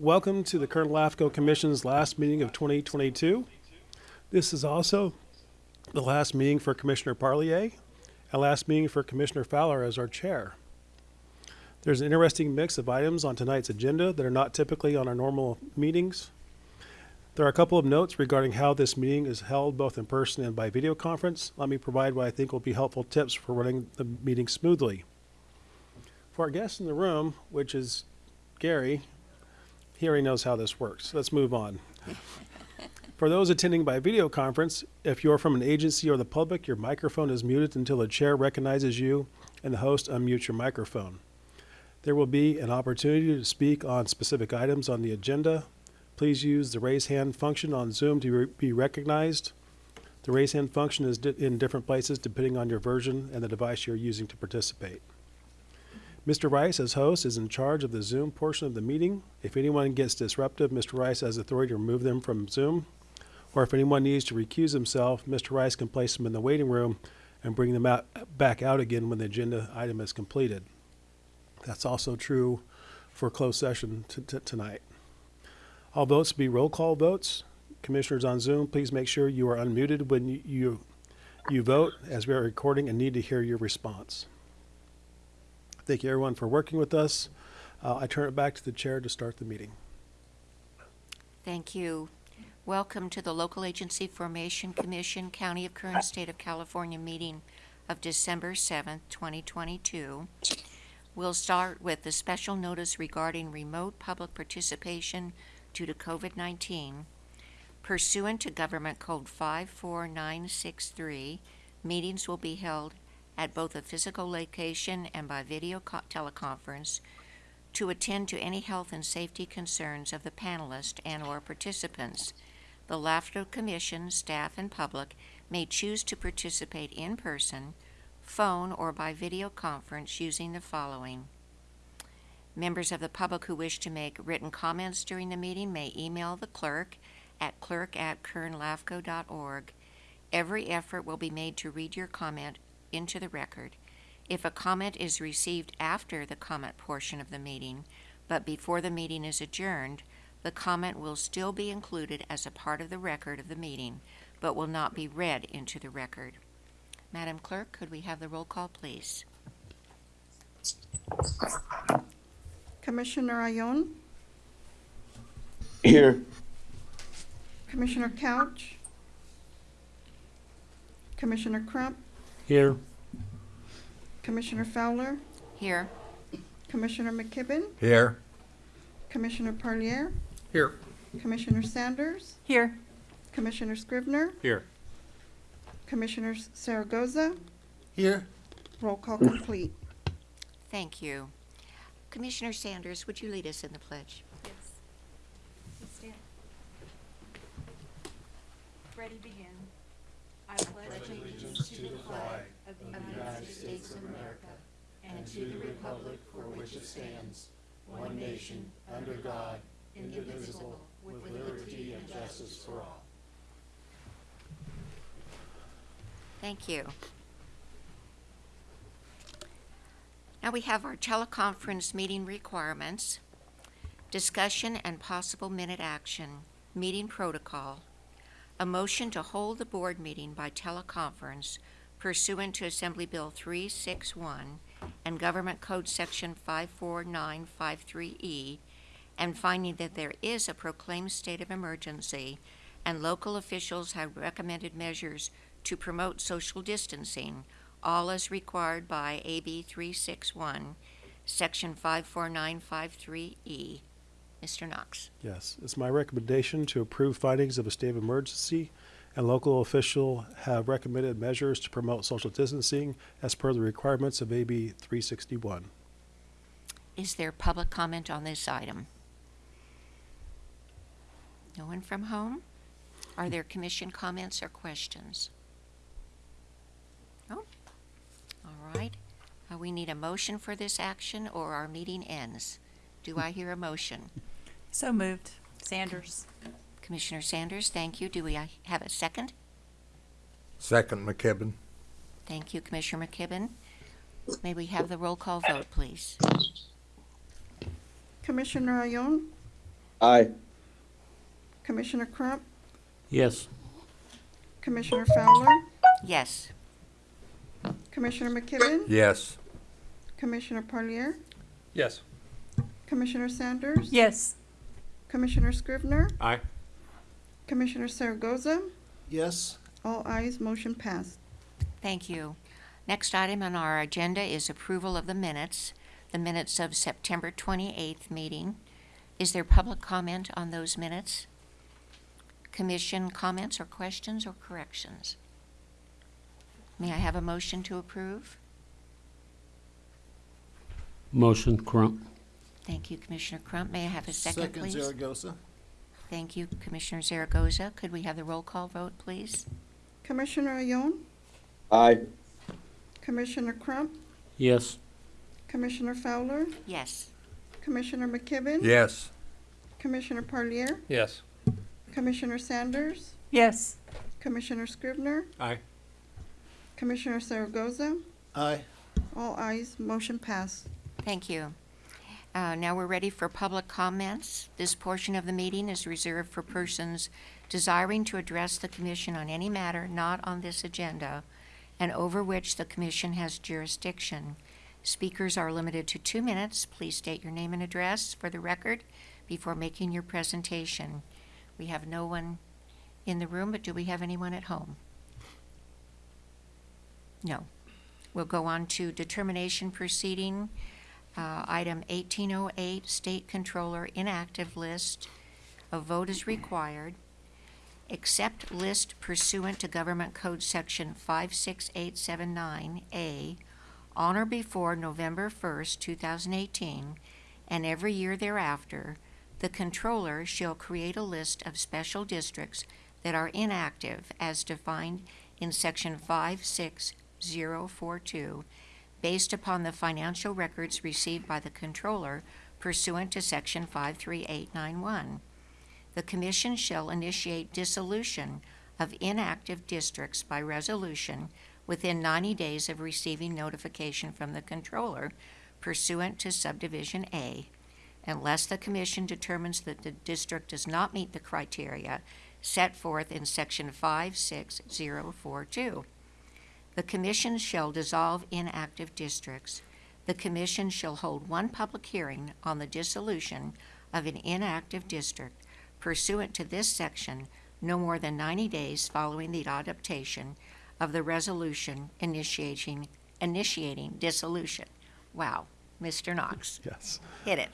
welcome to the Kern LAFCO Commission's last meeting of 2022. This is also the last meeting for Commissioner Parlier and last meeting for Commissioner Fowler as our chair. There's an interesting mix of items on tonight's agenda that are not typically on our normal meetings. There are a couple of notes regarding how this meeting is held both in person and by video conference. Let me provide what I think will be helpful tips for running the meeting smoothly. For our guests in the room, which is Gary, he already knows how this works. Let's move on. For those attending by video conference, if you're from an agency or the public, your microphone is muted until the chair recognizes you and the host unmutes your microphone. There will be an opportunity to speak on specific items on the agenda. Please use the raise hand function on Zoom to be recognized. The raise hand function is di- in different places depending on your version and the device you're using to participate. Mr. Rice, as host, is in charge of the Zoom portion of the meeting. If anyone gets disruptive, Mr. Rice has authority to remove them from Zoom. Or if anyone needs to recuse himself, Mr. Rice can place them in the waiting room and bring them out, back out again when the agenda item is completed. That's also true for closed session tonight. All votes will be roll call votes. Commissioners on Zoom, please make sure you are unmuted when you, you, you vote as we are recording and need to hear your response. Thank you everyone for working with us. Uh, I turn it back to the chair to start the meeting. Thank you. Welcome to the Local Agency Formation Commission, County of Kern, State of California meeting of December 7th, 2022. We'll start with the special notice regarding remote public participation due to COVID-19. Pursuant to Government Code 54963, meetings will be held at both a physical location and by video co- teleconference to attend to any health and safety concerns of the panelists and/or participants. The LAFCO Commission, staff, and public may choose to participate in person, phone, or by video conference using the following. Members of the public who wish to make written comments during the meeting may email the clerk at clerk@kernlafco.org. Every effort will be made to read your comment into the record. If a comment is received after the comment portion of the meeting, but before the meeting is adjourned, the comment will still be included as a part of the record of the meeting, but will not be read into the record. Madam Clerk, could we have the roll call, please? Commissioner Ayon, Here. Commissioner Couch, Commissioner Crump, Here. Commissioner Fowler, Here. Commissioner McKibben, Here. Commissioner Parlier, Here. Commissioner Sanders, Here. Commissioner Scrivener, Here. Commissioner Zaragoza, Here. roll call complete. Thank you. Commissioner Sanders, would you lead us in the pledge? Yes. Let's stand. Ready, begin. I pledge allegiance to the flag of the United States of America and to the republic for which it stands, one nation, under God, indivisible, with liberty and justice for all. Thank you. Now we have our teleconference meeting requirements, discussion and possible minute action, meeting protocol, a motion to hold the board meeting by teleconference pursuant to Assembly Bill 361 and Government Code Section 54953E, and finding that there is a proclaimed state of emergency and local officials have recommended measures to promote social distancing, all as required by AB 361, Section 54953E. Mr. Knox. Yes, it's my recommendation to approve findings of a state of emergency and local official have recommended measures to promote social distancing as per the requirements of AB 361. Is there public comment on this item? No one from home? Are there commission comments or questions? No? All right. Uh, we need a motion for this action or our meeting ends. Do I hear a motion? So moved. Sanders. Commissioner Sanders, thank you. Do we have a second? Second McKibben. Thank you, Commissioner McKibben. May we have the roll call vote, please? Commissioner Ayon, Aye. Commissioner Crump, Yes. Commissioner Fowler, Yes. Commissioner McKibben, Yes. Commissioner Parlier, Yes. Commissioner Sanders, Yes. Commissioner Scrivener, Aye. Commissioner Zaragoza, Yes. all ayes, motion passed. Thank you. Next item on our agenda is approval of the minutes, the minutes of September 28th meeting. Is there public comment on those minutes? Commission comments or questions or corrections? May I have a motion to approve? Motion Crump. Thank you, Commissioner Crump. May I have a second, please? Second Zaragoza. Thank you, Commissioner Zaragoza. Could we have the roll call vote, please? Commissioner Ione, Aye. Commissioner Crump, Yes. Commissioner Fowler, Yes. Commissioner McKibben, Yes. Commissioner Parlier, Yes. Commissioner Sanders, Yes. Commissioner Scrivener? Aye. Commissioner Zaragoza, Aye. all ayes, motion passed. Thank you. Uh, Now we're ready for public comments. This portion of the meeting is reserved for persons desiring to address the commission on any matter not on this agenda and over which the commission has jurisdiction. Speakers are limited to two minutes. Please state your name and address for the record before making your presentation. We have no one in the room, but do we have anyone at home? No. We'll go on to determination proceeding. Uh, Item 1808, State Controller Inactive List. A vote is required. Accept list pursuant to Government Code Section 56879A on or before November 1st, 2018, and every year thereafter, the controller shall create a list of special districts that are inactive as defined in Section 56042 based upon the financial records received by the controller pursuant to Section 53891. The Commission shall initiate dissolution of inactive districts by resolution within 90 days of receiving notification from the controller pursuant to subdivision A, unless the Commission determines that the district does not meet the criteria set forth in Section 56042. The Commission shall dissolve inactive districts. The Commission shall hold one public hearing on the dissolution of an inactive district pursuant to this section no more than 90 days following the adoption of the resolution initiating, initiating dissolution. Wow, Mr. Knox, Yes. hit it.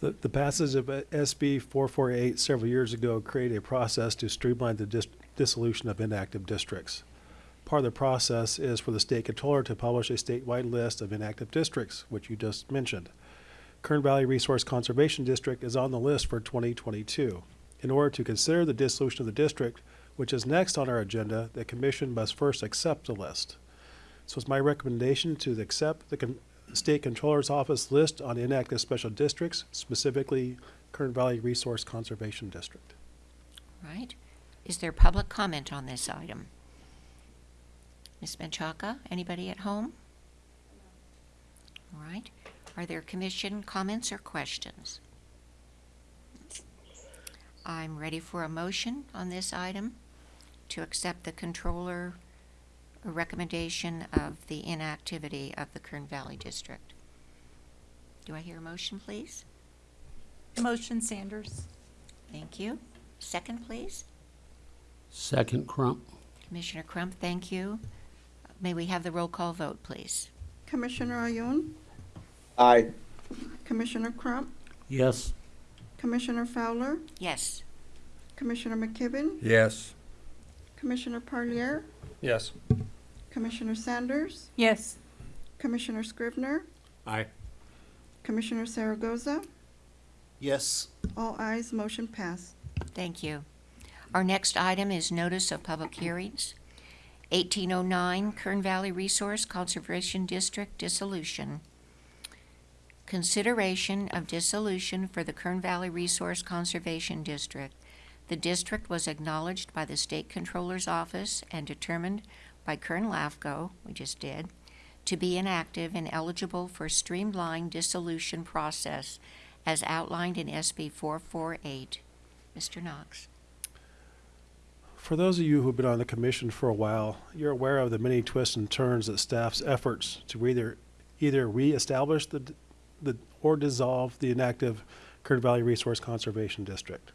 The, the passage of SB 448 several years ago created a process to streamline the dis- dissolution of inactive districts. Part of the process is for the state controller to publish a statewide list of inactive districts, which you just mentioned. Kern Valley Resource Conservation District is on the list for 2022. In order to consider the dissolution of the district, which is next on our agenda, the commission must first accept the list. So it's my recommendation to accept the con- State Controller's Office list on inactive special districts, specifically Kern Valley Resource Conservation District. Right? Is there public comment on this item? Ms. Menchaca, anybody at home? All right. Are there commission comments or questions? I'm ready for a motion on this item to accept the controller recommendation of the inactivity of the Kern Valley District. Do I hear a motion, please? Motion Sanders. Thank you. Second, please? Second Crump. Commissioner Crump, thank you. May we have the roll call vote, please? Commissioner Ione, Aye. Commissioner Crump, Yes. Commissioner Fowler, Yes. Commissioner McKibben, Yes. Commissioner Parlier, Yes. Commissioner Sanders, Yes. Commissioner Scrivener, Aye. Commissioner Zaragoza, Yes. all ayes, motion passed. Thank you. Our next item is notice of public hearings. 1809 Kern Valley Resource Conservation District dissolution. Consideration of dissolution for the Kern Valley Resource Conservation District. The district was acknowledged by the State Controller's Office and determined by Kern LAFCO, we just did, to be inactive and eligible for streamlined dissolution process as outlined in SB 448. Mr. Knox. For those of you who've been on the commission for a while, you're aware of the many twists and turns that staff's efforts to either either reestablish the, the or dissolve the inactive Kern Valley Resource Conservation District.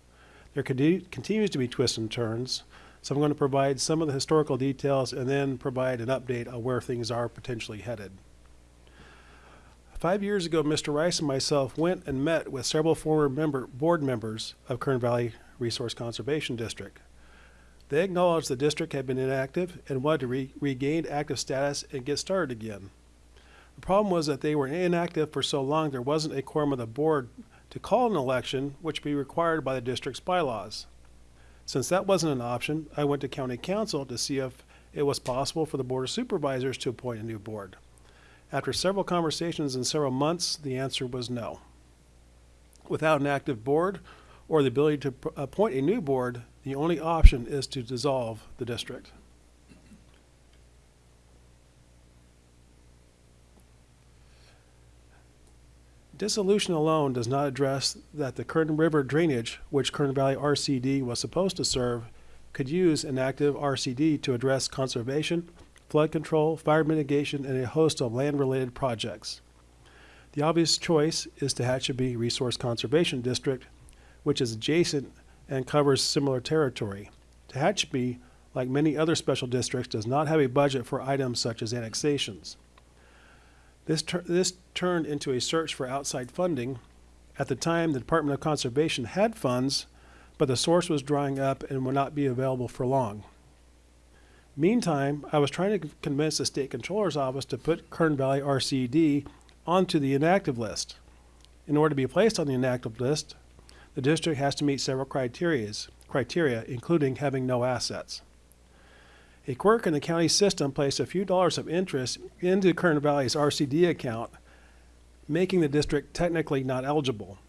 There conti- continues to be twists and turns, so I'm going to provide some of the historical details and then provide an update on where things are potentially headed. Five years ago, Mr. Rice and myself went and met with several former member, board members of Kern Valley Resource Conservation District. They acknowledged the district had been inactive and wanted to re- regain active status and get started again. The problem was that they were inactive for so long there wasn't a quorum of the board to call an election, which would be required by the district's bylaws. Since that wasn't an option, I went to county counsel to see if it was possible for the board of supervisors to appoint a new board. After several conversations and several months, the answer was no. Without an active board or the ability to appoint a new board, the only option is to dissolve the district. Dissolution alone does not address that the Kern River drainage, which Kern Valley RCD was supposed to serve, could use an active RCD to address conservation, flood control, fire mitigation, and a host of land-related projects. The obvious choice is to Tehachapi Resource Conservation District, which is adjacent and covers similar territory. Tehachapi, like many other special districts, does not have a budget for items such as annexations. This, this turned into a search for outside funding. At the time, the Department of Conservation had funds, but the source was drying up and would not be available for long. Meantime, I was trying to convince the state controller's office to put Kern Valley RCD onto the inactive list. In order to be placed on the inactive list, the district has to meet several criterias, criteria, including having no assets. A quirk in the county system placed a few dollars of interest into Kern Valley's RCD account, making the district technically not eligible.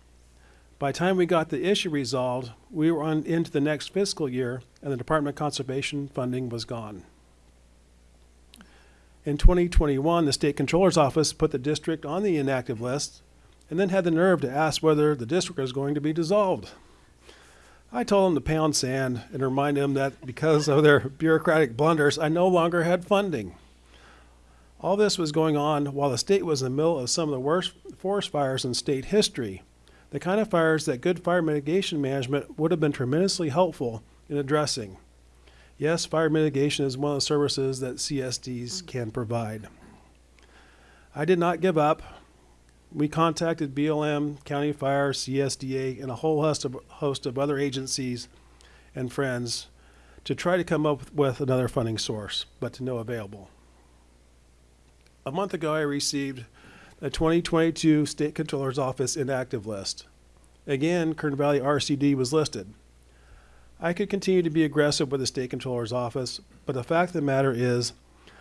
By the time we got the issue resolved, we were on into the next fiscal year, and the Department of Conservation funding was gone. In 2021, the State Controller's Office put the district on the inactive list and then had the nerve to ask whether the district was going to be dissolved. I told them to pound sand and remind them that because of their bureaucratic blunders, I no longer had funding. All this was going on while the state was in the middle of some of the worst forest fires in state history, the kind of fires that good fire mitigation management would have been tremendously helpful in addressing. Yes, fire mitigation is one of the services that CSDs can provide. I did not give up. We contacted BLM, County Fire, CSDA, and a whole host of, host of other agencies and friends to try to come up with another funding source, but to no available. A month ago, I received the 2022 State Controller's Office inactive list. Again, Kern Valley RCD was listed. I could continue to be aggressive with the State Controller's Office, but the fact of the matter is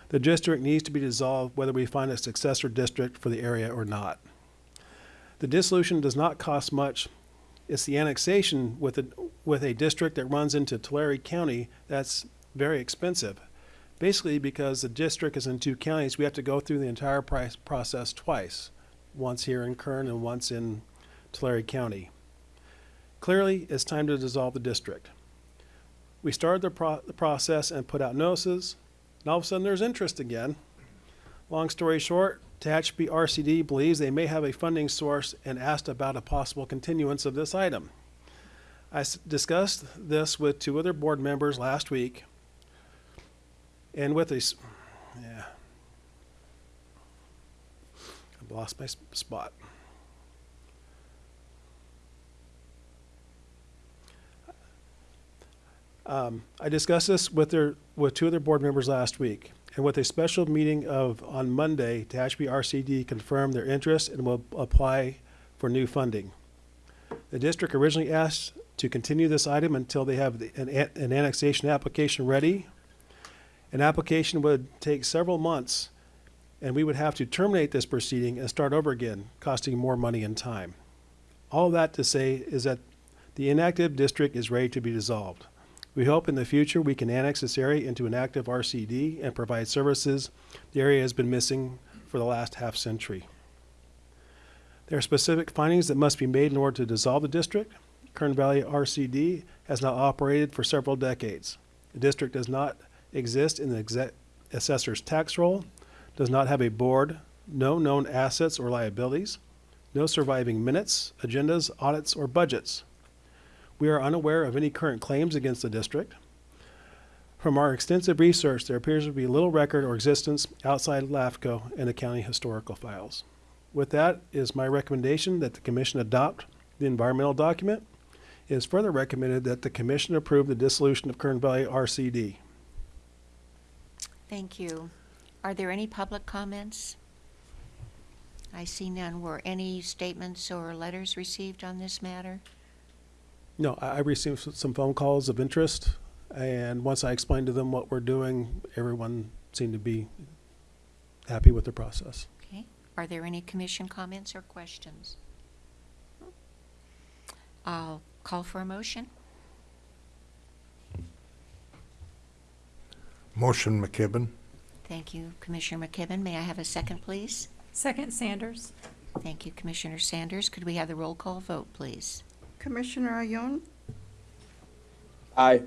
the district needs to be dissolved whether we find a successor district for the area or not. The dissolution does not cost much. It's the annexation with a, with a district that runs into Tulare County that's very expensive. Basically, because the district is in two counties, we have to go through the entire price process twice, once here in Kern and once in Tulare County. Clearly, it's time to dissolve the district. We started the, pro- the process and put out notices, and all of a sudden there's interest again. Long story short, Tehachapi RCD believes they may have a funding source and asked about a possible continuance of this item. I discussed this with two other board members last week, and with a, yeah. I've lost my spot. Um, I discussed this with their, with two other board members last week. And with a special meeting of, on Monday, Tehachapi RCD confirmed their interest and will apply for new funding. The district originally asked to continue this item until they have the- an, an an annexation application ready. An application would take several months, and we would have to terminate this proceeding and start over again, costing more money and time. All that to say is that the inactive district is ready to be dissolved. We hope in the future we can annex this area into an active RCD and provide services the area has been missing for the last half century. There are specific findings that must be made in order to dissolve the district. Kern Valley RCD has now operated for several decades. The district does not exist in the assessor's tax roll, does not have a board, no known assets or liabilities, no surviving minutes, agendas, audits, or budgets. We are unaware of any current claims against the district. From our extensive research, there appears to be little record or existence outside of LAFCO and the county historical files. With that, is my recommendation that the commission adopt the environmental document. It is further recommended that the commission approve the dissolution of Kern Valley RCD. Thank you. Are there any public comments? I see none. Were any statements or letters received on this matter? No, I I received s- some phone calls of interest, and once I explained to them what we're doing, everyone seemed to be happy with the process. Okay. Are there any commission comments or questions? I'll call for a motion. Motion McKibben. Thank you, Commissioner McKibben. May I have a second, please? Second Sanders. Thank you, Commissioner Sanders. Could we have the roll call vote, please? Commissioner Ayon, Aye.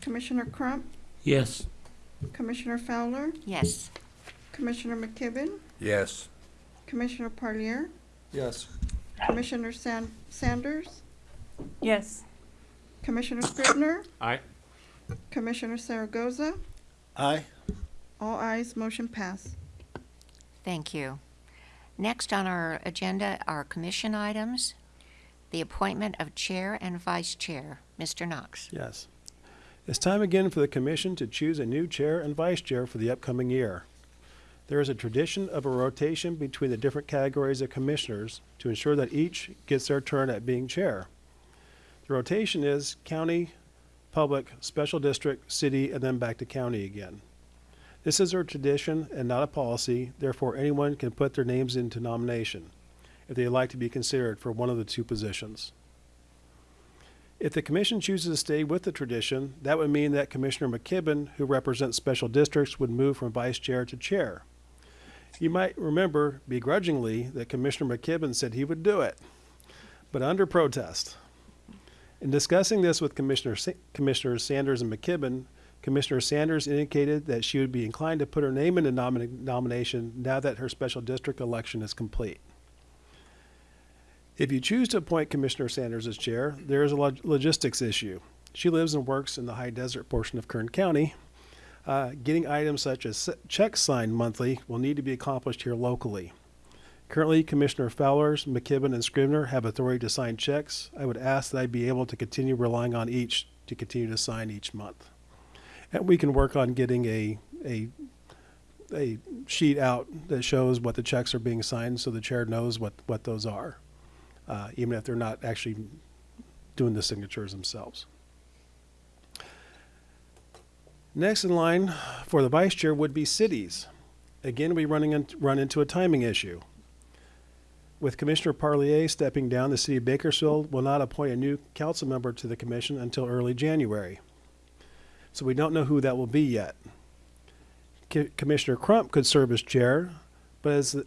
Commissioner Crump, Yes. Commissioner Fowler, Yes. Commissioner McKibben, Yes. Commissioner Parlier, Yes. Commissioner San- Sanders, Yes. Commissioner Scrivener, Aye. Commissioner Zaragoza. Aye. All ayes, motion pass. Thank you. Next on our agenda are commission items. The appointment of chair and vice chair. Mr. Knox. Yes. It's time again for the commission to choose a new chair and vice chair for the upcoming year. There is a tradition of a rotation between the different categories of commissioners to ensure that each gets their turn at being chair. The rotation is county, public, special district, city, and then back to county again. This is a tradition and not a policy, therefore anyone can put their names into nomination if they'd like to be considered for one of the two positions. If the commission chooses to stay with the tradition, that would mean that Commissioner McKibben, who represents special districts, would move from vice chair to chair. You might remember begrudgingly that Commissioner McKibben said he would do it, but under protest. In discussing this with Commissioner Sa- Commissioners Sanders and McKibben, Commissioner Sanders indicated that she would be inclined to put her name in the nomina- nomination now that her special district election is complete. If you choose to appoint Commissioner Sanders as chair, there is a log- logistics issue. She lives and works in the high desert portion of Kern County. Uh, getting items such as checks signed monthly will need to be accomplished here locally. Currently, Commissioner Fowlers, McKibben, and Scrivener have authority to sign checks. I would ask that I be able to continue relying on each to continue to sign each month. And we can work on getting a, a, a sheet out that shows what the checks are being signed so the chair knows what, what those are uh, even if they're not actually doing the signatures themselves. Next in line for the vice chair would be cities. Again, we running in, run into a timing issue. With Commissioner Parlier stepping down, the city of Bakersfield will not appoint a new council member to the commission until early January. So we don't know who that will be yet. Co- Commissioner Crump could serve as chair, but as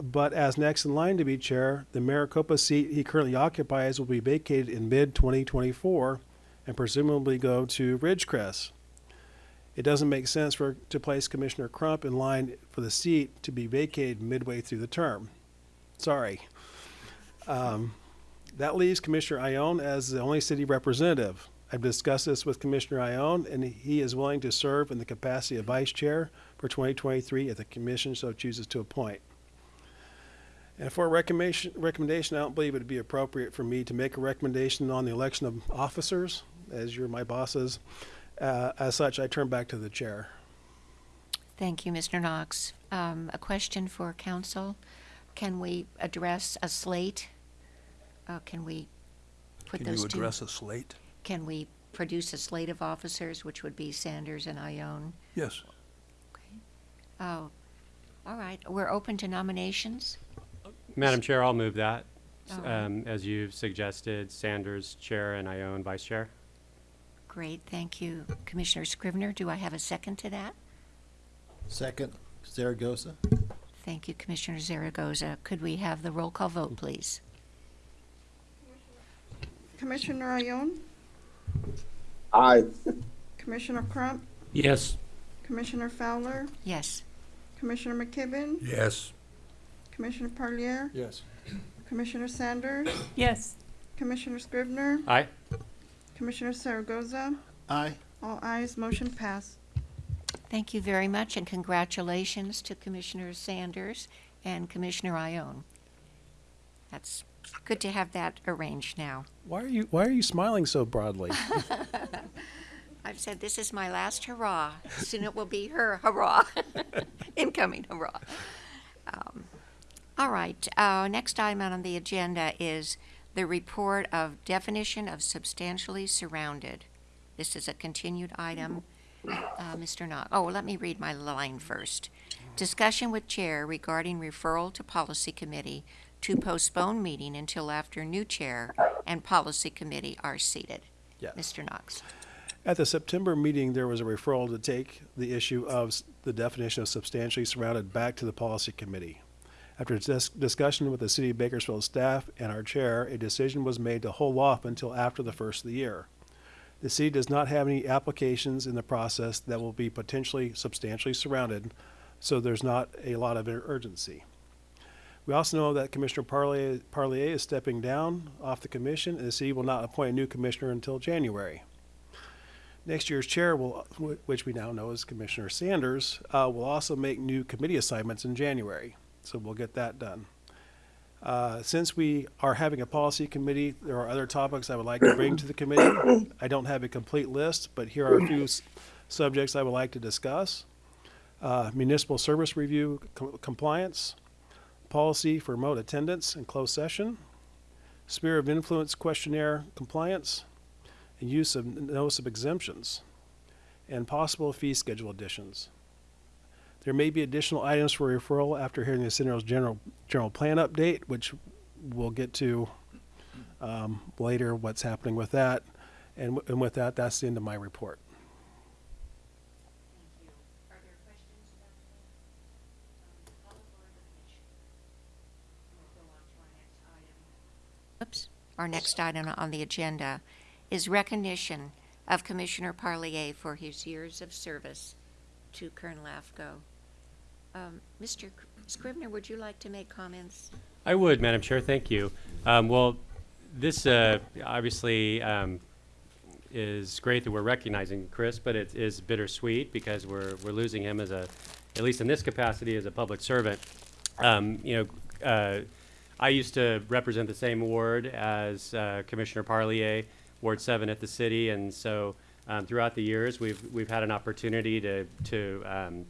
but as next in line to be chair, the Maricopa seat he currently occupies will be vacated in mid 2024 and presumably go to Ridgecrest. It doesn't make sense for to place Commissioner Crump in line for the seat to be vacated midway through the term. Sorry. Um, that leaves Commissioner Ione as the only city representative. I've discussed this with Commissioner Ione, and he is willing to serve in the capacity of vice chair for 2023 if the commission so chooses to appoint. And for a recommendation, recommendation, I don't believe it would be appropriate for me to make a recommendation on the election of officers, as you're my bosses. Uh, as such, I turn back to the chair. Thank you, Mr. Knox. Um, a question for counsel. Can we address a slate? Uh, can we put Can those you two? address a slate? Can we produce a slate of officers, which would be Sanders and Ione? Yes. Okay. Oh, all right. We're open to nominations. Madam Chair, I'll move that, s- Oh. um, as you've suggested, Sanders Chair and Ione Vice Chair. Great, thank you. Commissioner Scrivener, do I have a second to that? Second. Zaragoza. Thank you, Commissioner Zaragoza. Could we have the roll call vote, please? Commissioner Ione, Aye. Commissioner Crump, Yes. Commissioner Fowler, Yes. Commissioner McKibben, Yes. Commissioner Parlier, Yes. Commissioner Sanders, Yes. Commissioner Scrivener, Aye. Commissioner Zaragoza. Aye. All ayes, motion pass. Thank you very much, and congratulations to Commissioner Sanders and Commissioner Ione. That's good to have that arranged now. Why are you Why are you smiling so broadly? I've said this is my last hurrah. Soon it will be her hurrah, incoming hurrah. Um, all right. Uh, next item on the agenda is the report of definition of substantially surrounded. This is a continued item. Uh, Mr. Knox. Oh, let me read my line first. Discussion with chair regarding referral to policy committee to postpone meeting until after new chair and policy committee are seated. Yes. Mr. Knox. At the September meeting, there was a referral to take the issue of the definition of substantially surrounded back to the policy committee. After dis- discussion with the city of Bakersfield staff and our chair, a decision was made to hold off until after the first of the year. The city does not have any applications in the process that will be potentially substantially surrounded, so there's not a lot of urgency. We also know that Commissioner Parlier, Parlier is stepping down off the commission, and the city will not appoint a new commissioner until January. Next year's chair will, which we now know as Commissioner Sanders, uh, will also make new committee assignments in January. So we'll get that done. Uh, since we are having a policy committee, there are other topics I would like to bring to the committee. I don't have a complete list, but here are a few subjects I would like to discuss. Uh, municipal service review co- compliance, policy for remote attendance and closed session, sphere of influence questionnaire compliance, and use of notice of exemptions, and possible fee schedule additions. There may be additional items for referral after hearing the Cinero's general, general plan update, which we'll get to um, later, what's happening with that. And, w- and with that, that's the end of my report. Are there questions about the, um, public or the commission? We'll go on to our next item. Oops. Our next item on the agenda is recognition of Commissioner Parlier for his years of service to Kern LAFCO. Um, Mr. Scrivener, would you like to make comments? I would, Madam Chair, thank you. Um, well, this, uh, obviously, um, is great that we're recognizing Chris, but it is bittersweet because we're, we're losing him as a, at least in this capacity, as a public servant. Um, you know, uh, I used to represent the same ward as, uh, Commissioner Parlier, Ward Seven at the city, and so, um, throughout the years, we've, we've had an opportunity to, to, um,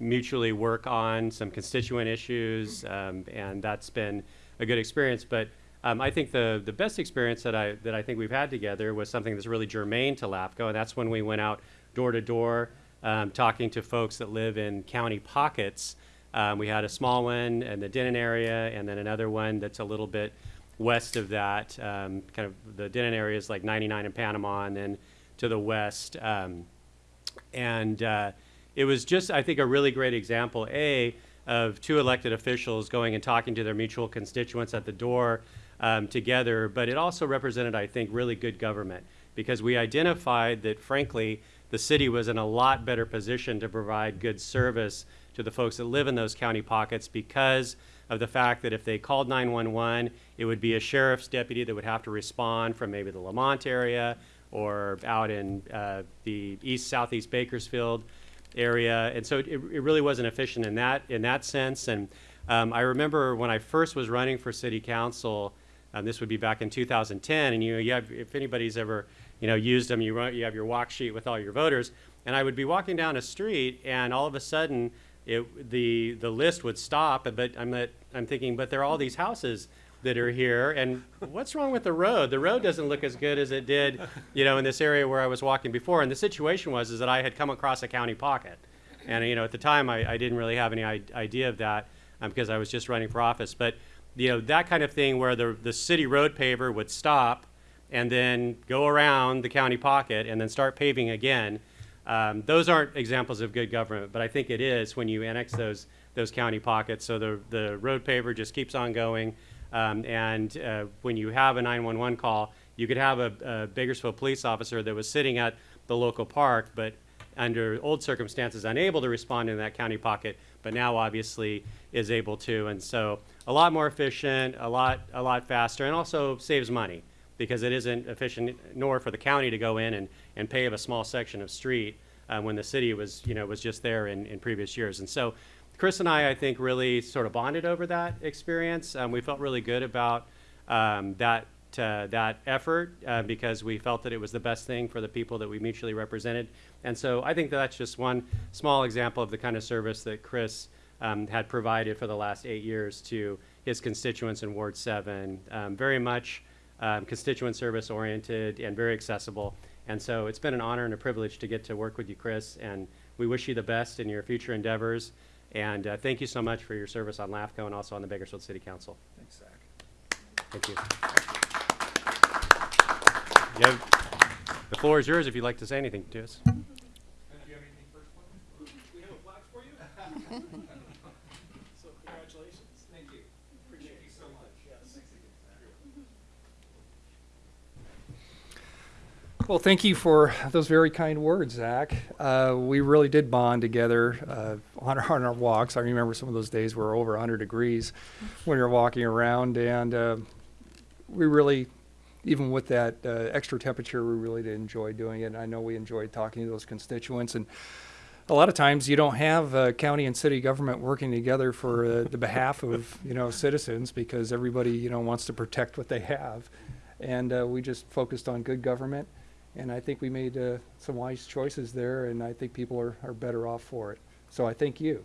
mutually work on some constituent issues, um, and that's been a good experience. But um, I think the the best experience that I that I think we've had together was something that's really germane to LAFCO, and that's when we went out door to door um, talking to folks that live in county pockets. Um, we had a small one in the Denon area, and then another one that's a little bit west of that. Um, kind of the Denon area is like 99 in Panama, and then to the west. Um, and uh, it was just, I think, a really great example, A, of two elected officials going and talking to their mutual constituents at the door um, together, but it also represented, I think, really good government because we identified that, frankly, the city was in a lot better position to provide good service to the folks that live in those county pockets because of the fact that if they called 911, it would be a sheriff's deputy that would have to respond from maybe the Lamont area or out in uh, the east southeast Bakersfield area, and so it, it really wasn't efficient in that in that sense. And um, I remember when I first was running for city council, um, this would be back in 2010, and you, you have, if anybody's ever you know used them, you run, you have your walk sheet with all your voters, and I would be walking down a street, and all of a sudden. It, the the list would stop, but I'm not, I'm thinking, but there are all these houses that are here, and what's wrong with the road? The road doesn't look as good as it did, you know, in this area where I was walking before. And the situation was is that I had come across a county pocket, and you know, at the time I, I didn't really have any idea of that um, because I was just running for office. But you know, that kind of thing where the the city road paver would stop and then go around the county pocket and then start paving again. Um, those aren't examples of good government, but I think it is when you annex those those county pockets. So the the road paver just keeps on going, um, and uh, when you have a 911 call, you could have a, a Bakersfield police officer that was sitting at the local park, but under old circumstances unable to respond in that county pocket, but now obviously is able to. And so a lot more efficient, a lot a lot faster, and also saves money because it isn't efficient nor for the county to go in and, and pave a small section of street uh, when the city was you know was just there in, in previous years. And so Chris and I I think really sort of bonded over that experience. Um, we felt really good about um, that uh, that effort uh, because we felt that it was the best thing for the people that we mutually represented. And so I think that that's just one small example of the kind of service that Chris um, had provided for the last eight years to his constituents in Ward 7. Um, very much um, constituent service oriented and very accessible. And so it's been an honor and a privilege to get to work with you, Chris. And we wish you the best in your future endeavors. And uh, thank you so much for your service on LAFCO and also on the Bakersfield City Council. Thanks, Zach. Thank you. You have- The floor is yours if you'd like to say anything to us. So congratulations. Thank you. Appreciate you so much. Yes. Well, thank you for those very kind words, Zach. Uh, we really did bond together uh, on, our, on our walks. I remember some of those days were over 100 degrees when you're walking around, and uh, we really, even with that uh, extra temperature, we really did enjoy doing it. And I know we enjoyed talking to those constituents. And a lot of times you don't have uh, county and city government working together for uh, the behalf of you know citizens because everybody you know wants to protect what they have, and we just focused on good government, and I think we made uh, some wise choices there, and I think people are, are better off for it. So I thank you.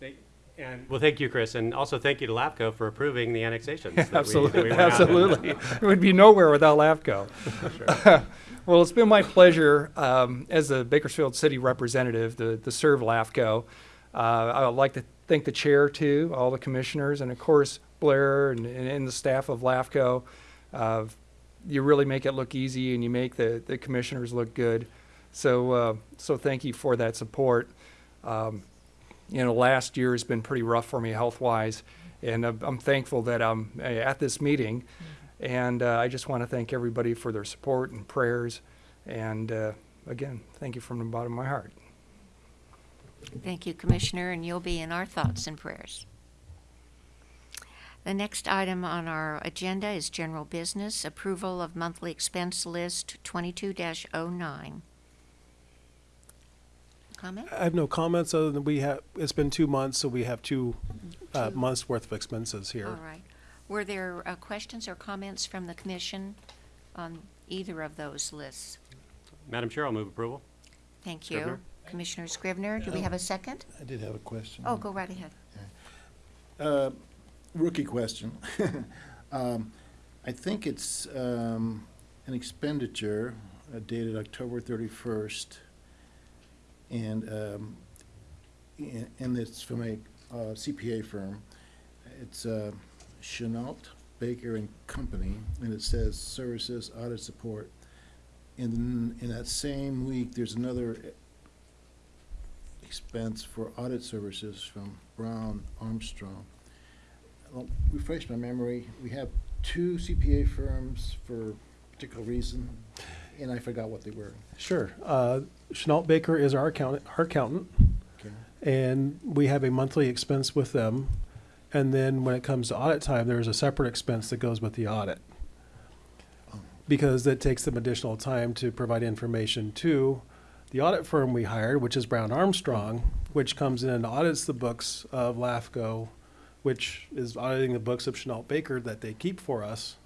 Thank And well, thank you, Chris, and also thank you to LAFCO for approving the annexations. that we- we Absolutely, went out and- absolutely. It would be nowhere without LAFCO. Well, it's been my pleasure um, as a Bakersfield City representative to, to serve LAFCO. Uh, I would like to thank the chair too, all the commissioners, and of course Blair and, and, and the staff of LAFCO. Uh, you really make it look easy, and you make the, the commissioners look good. So, uh, so thank you for that support. Um, you know, last year has been pretty rough for me health-wise, and I'm I'm thankful that I'm uh, at this meeting. And uh, I just want to thank everybody for their support and prayers. And uh, again, thank you from the bottom of my heart. Thank you, Commissioner, and you'll be in our thoughts and prayers. The next item on our agenda is general business, approval of monthly expense list twenty-two oh 9 Comment? I have no comments other than we have, it's been two months, so we have two uh, Two. months' worth of expenses here. All right. Were there uh, questions or comments from the commission on either of those lists? Madam Chair, I'll move approval. Thank you. Scrivener? Commissioner Scrivener, do we have a second? I did have a question. Oh, go right ahead. Uh, Rookie question. Um, I think it's um, an expenditure uh, dated October 31st, and, um, and it's from a uh, CPA firm. It's uh, Chenault Baker and Company, and it says services, audit support. And in that same week, there's another expense for audit services from Brown Armstrong. Well, refresh my memory, we have two CPA firms for a particular reason, and I forgot what they were. Sure. Uh, Chenault Baker is our accountant, our accountant, Okay. and we have a monthly expense with them. And then when it comes to audit time, there's a separate expense that goes with the audit. Oh. Because it takes them additional time to provide information to the audit firm we hired, which is Brown Armstrong, which comes in and audits the books of LAFCO, which is auditing the books of Chenault Baker that they keep for us.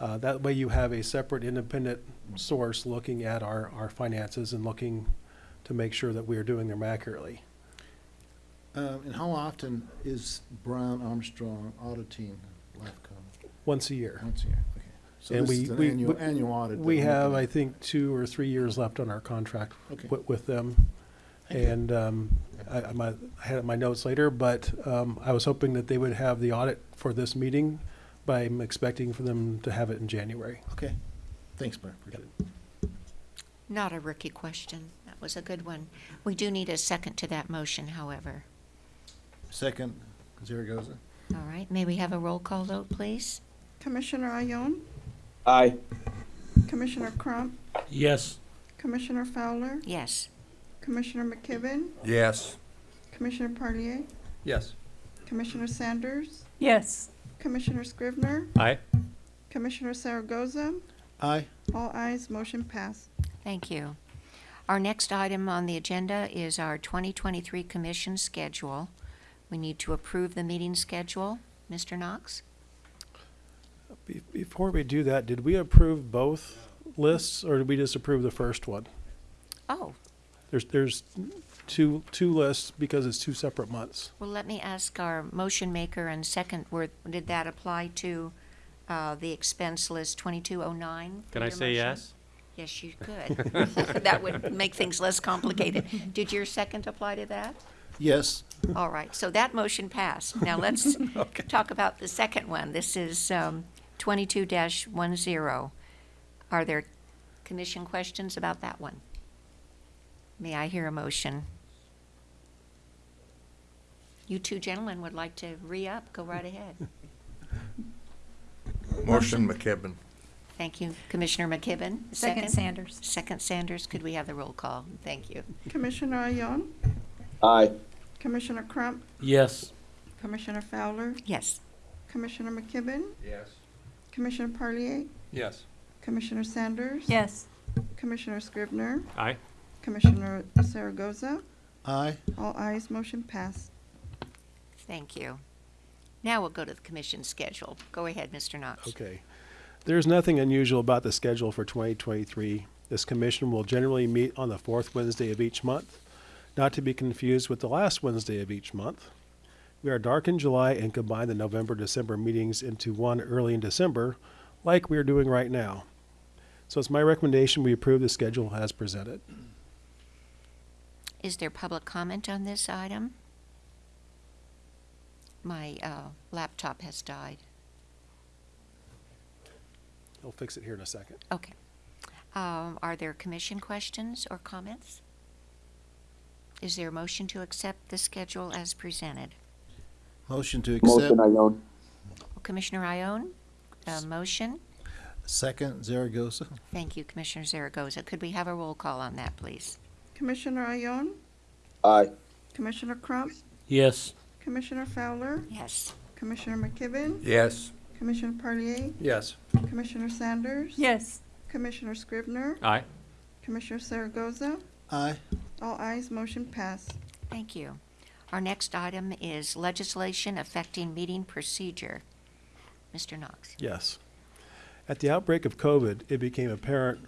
Uh, that way you have a separate independent source looking at our, our finances and looking to make sure that we are doing them accurately. Um, and how often is Brown Armstrong auditing LAFCO? Once a year. Once a year, okay. So And this we- is an we- annual, we- annual audit. We have, I think, two or three years left on our contract Okay. with them. Thank you. And um, I, I might- I had my notes later, but um, I was hoping that they would have the audit for this meeting, but I'm expecting for them to have it in January. Okay, thanks, Blair, appreciate it. Not a rookie question. That was a good one. We do need a second to that motion, however. Second, Zaragoza. All right, may we have a roll call vote, please? Commissioner Ione, Aye. Commissioner Crump, Yes. Commissioner Fowler, Yes. Commissioner McKibben, Yes. Commissioner Parlier, Yes. Commissioner Sanders, Yes. Commissioner Scrivener, Aye. Commissioner Zaragoza. Aye. All ayes, motion passed. Thank you. Our next item on the agenda is our 2023 commission schedule. We need to approve the meeting schedule. Mr. Knox? Be- Before we do that, did we approve both lists or did we just approve the first one? Oh, There's, there's two, two lists because it's two separate months. well, let me ask our motion maker and second, were, did that apply to uh, the expense list 2209? Can I say motion? yes? Yes, you could. That would make things less complicated. Did your second apply to that? Yes. All right, so that motion passed. Now let's talk about the second one. This is um, 22-10. Are there commission questions about that one? May I hear a motion? You two gentlemen would like to re-up, go right ahead. Motion McKibben. Thank you, Commissioner McKibben. Second Sanders. Second Sanders, could we have the roll call? Thank you. Commissioner Ione, Aye. Commissioner Crump, Yes. Commissioner Fowler, Yes, Commissioner McKibben, Yes. Commissioner Parlier, Yes. Commissioner Sanders. Yes. Commissioner Scrivener? Aye. Commissioner Zaragoza? Aye. All ayes, motion passed. thank you. Now we'll go to the commission schedule. Go ahead, Mr. Knox. Okay. There's nothing unusual about the schedule for 2023. This commission will generally meet on the fourth Wednesday of each month, not to be confused with the last Wednesday of each month. We are dark in July and combine the November December meetings into one early in December, like we are doing right now. So it's my recommendation we approve the schedule as presented. Is there public comment on this item? My uh, laptop has died. I'll fix it here in a second. Okay. Um, Are there commission questions or comments? Is there a motion to accept the schedule as presented? Motion to accept. Motion Ione. Commissioner Ione, a motion? Second, Zaragoza. Thank you, Commissioner Zaragoza. Could we have a roll call on that, please? Commissioner Ione, Aye. Commissioner Crump, Yes. Commissioner Fowler, Yes. Commissioner McKibben, Yes. Commissioner Parlier, Yes. Commissioner Sanders. Yes. Commissioner Scrivener, Aye. Commissioner Zaragoza. Aye. All ayes, motion passed. Thank you. Our next item is legislation affecting meeting procedure. Mr. Knox. Yes. At the outbreak of COVID, it became apparent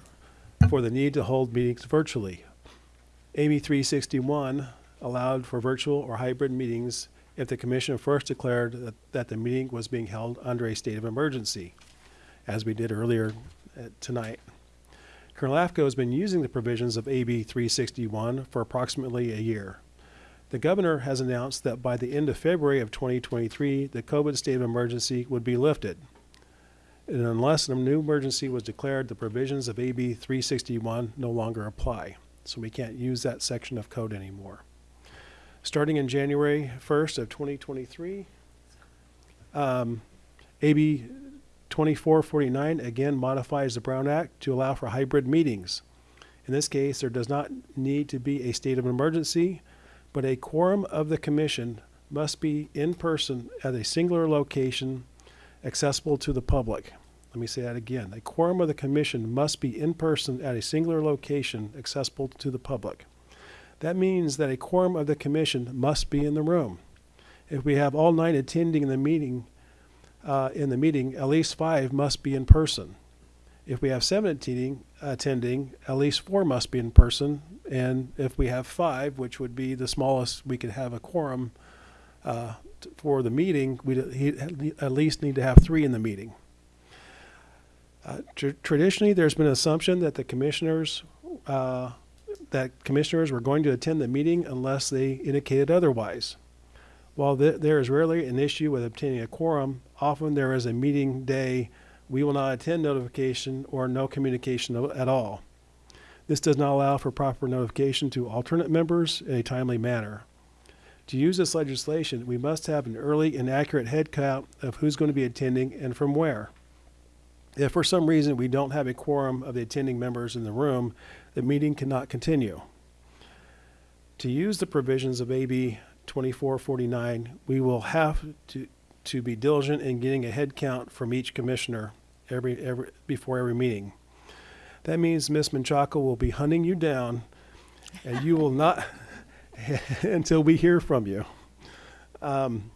for the need to hold meetings virtually. AB 361 allowed for virtual or hybrid meetings if the commission first declared that, that the meeting was being held under a state of emergency, as we did earlier uh, tonight. Kern LAFCO has been using the provisions of AB 361 for approximately a year. The governor has announced that by the end of February of 2023, the COVID state of emergency would be lifted. And unless a new emergency was declared, the provisions of AB 361 no longer apply. So we can't use that section of code anymore. Starting in January 1st of 2023, um, AB 2449 again modifies the Brown Act to allow for hybrid meetings. In this case, there does not need to be a state of emergency, but a quorum of the commission must be in person at a singular location accessible to the public. Let me say that again. A quorum of the commission must be in person at a singular location accessible to the public. That means that a quorum of the commission must be in the room. If we have all nine attending the meeting, uh, in the meeting, at least five must be in person. If we have seven attending, attending, at least four must be in person. And if we have five, which would be the smallest we could have a quorum uh, for the meeting, we at least need to have three in the meeting. Uh, tr- traditionally, there's been an assumption that the commissioners uh, that commissioners were going to attend the meeting unless they indicated otherwise. While th- there is rarely an issue with obtaining a quorum, often there is a meeting day we will not attend notification or no communication at all. This does not allow for proper notification to alternate members in a timely manner. To use this legislation, we must have an early and accurate head count of who's going to be attending and from where. If for some reason we don't have a quorum of the attending members in the room, the meeting cannot continue. To use the provisions of AB 2449, we will have to, to be diligent in getting a head count from each commissioner every, every, before every meeting. That means Ms. Menchaca will be hunting you down, and you will not until we hear from you. Um,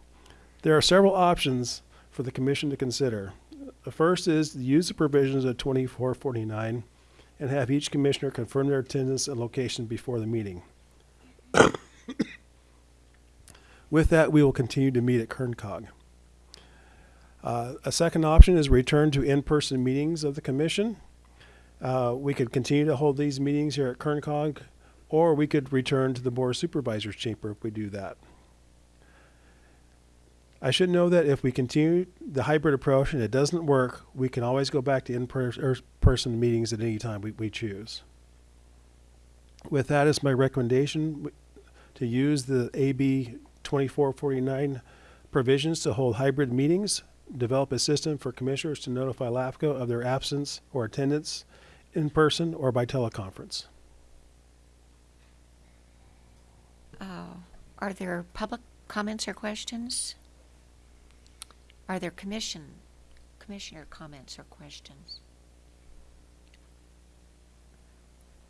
there are several options for the commission to consider. The first is to use the provisions of 2449 and have each commissioner confirm their attendance and location before the meeting. With that, we will continue to meet at KernCog. Uh, a second option is return to in-person meetings of the commission. Uh, we could continue to hold these meetings here at KernCog, or we could return to the Board of Supervisors chamber if we do that. I should know that if we continue the hybrid approach and it doesn't work, we can always go back to in-person meetings at any time we, we choose. With that as my recommendation, to use the AB 2449 provisions to hold hybrid meetings, develop a system for commissioners to notify LAFCO of their absence or attendance in person or by teleconference. Uh, Are there public comments or questions? Are there commission, commissioner comments or questions?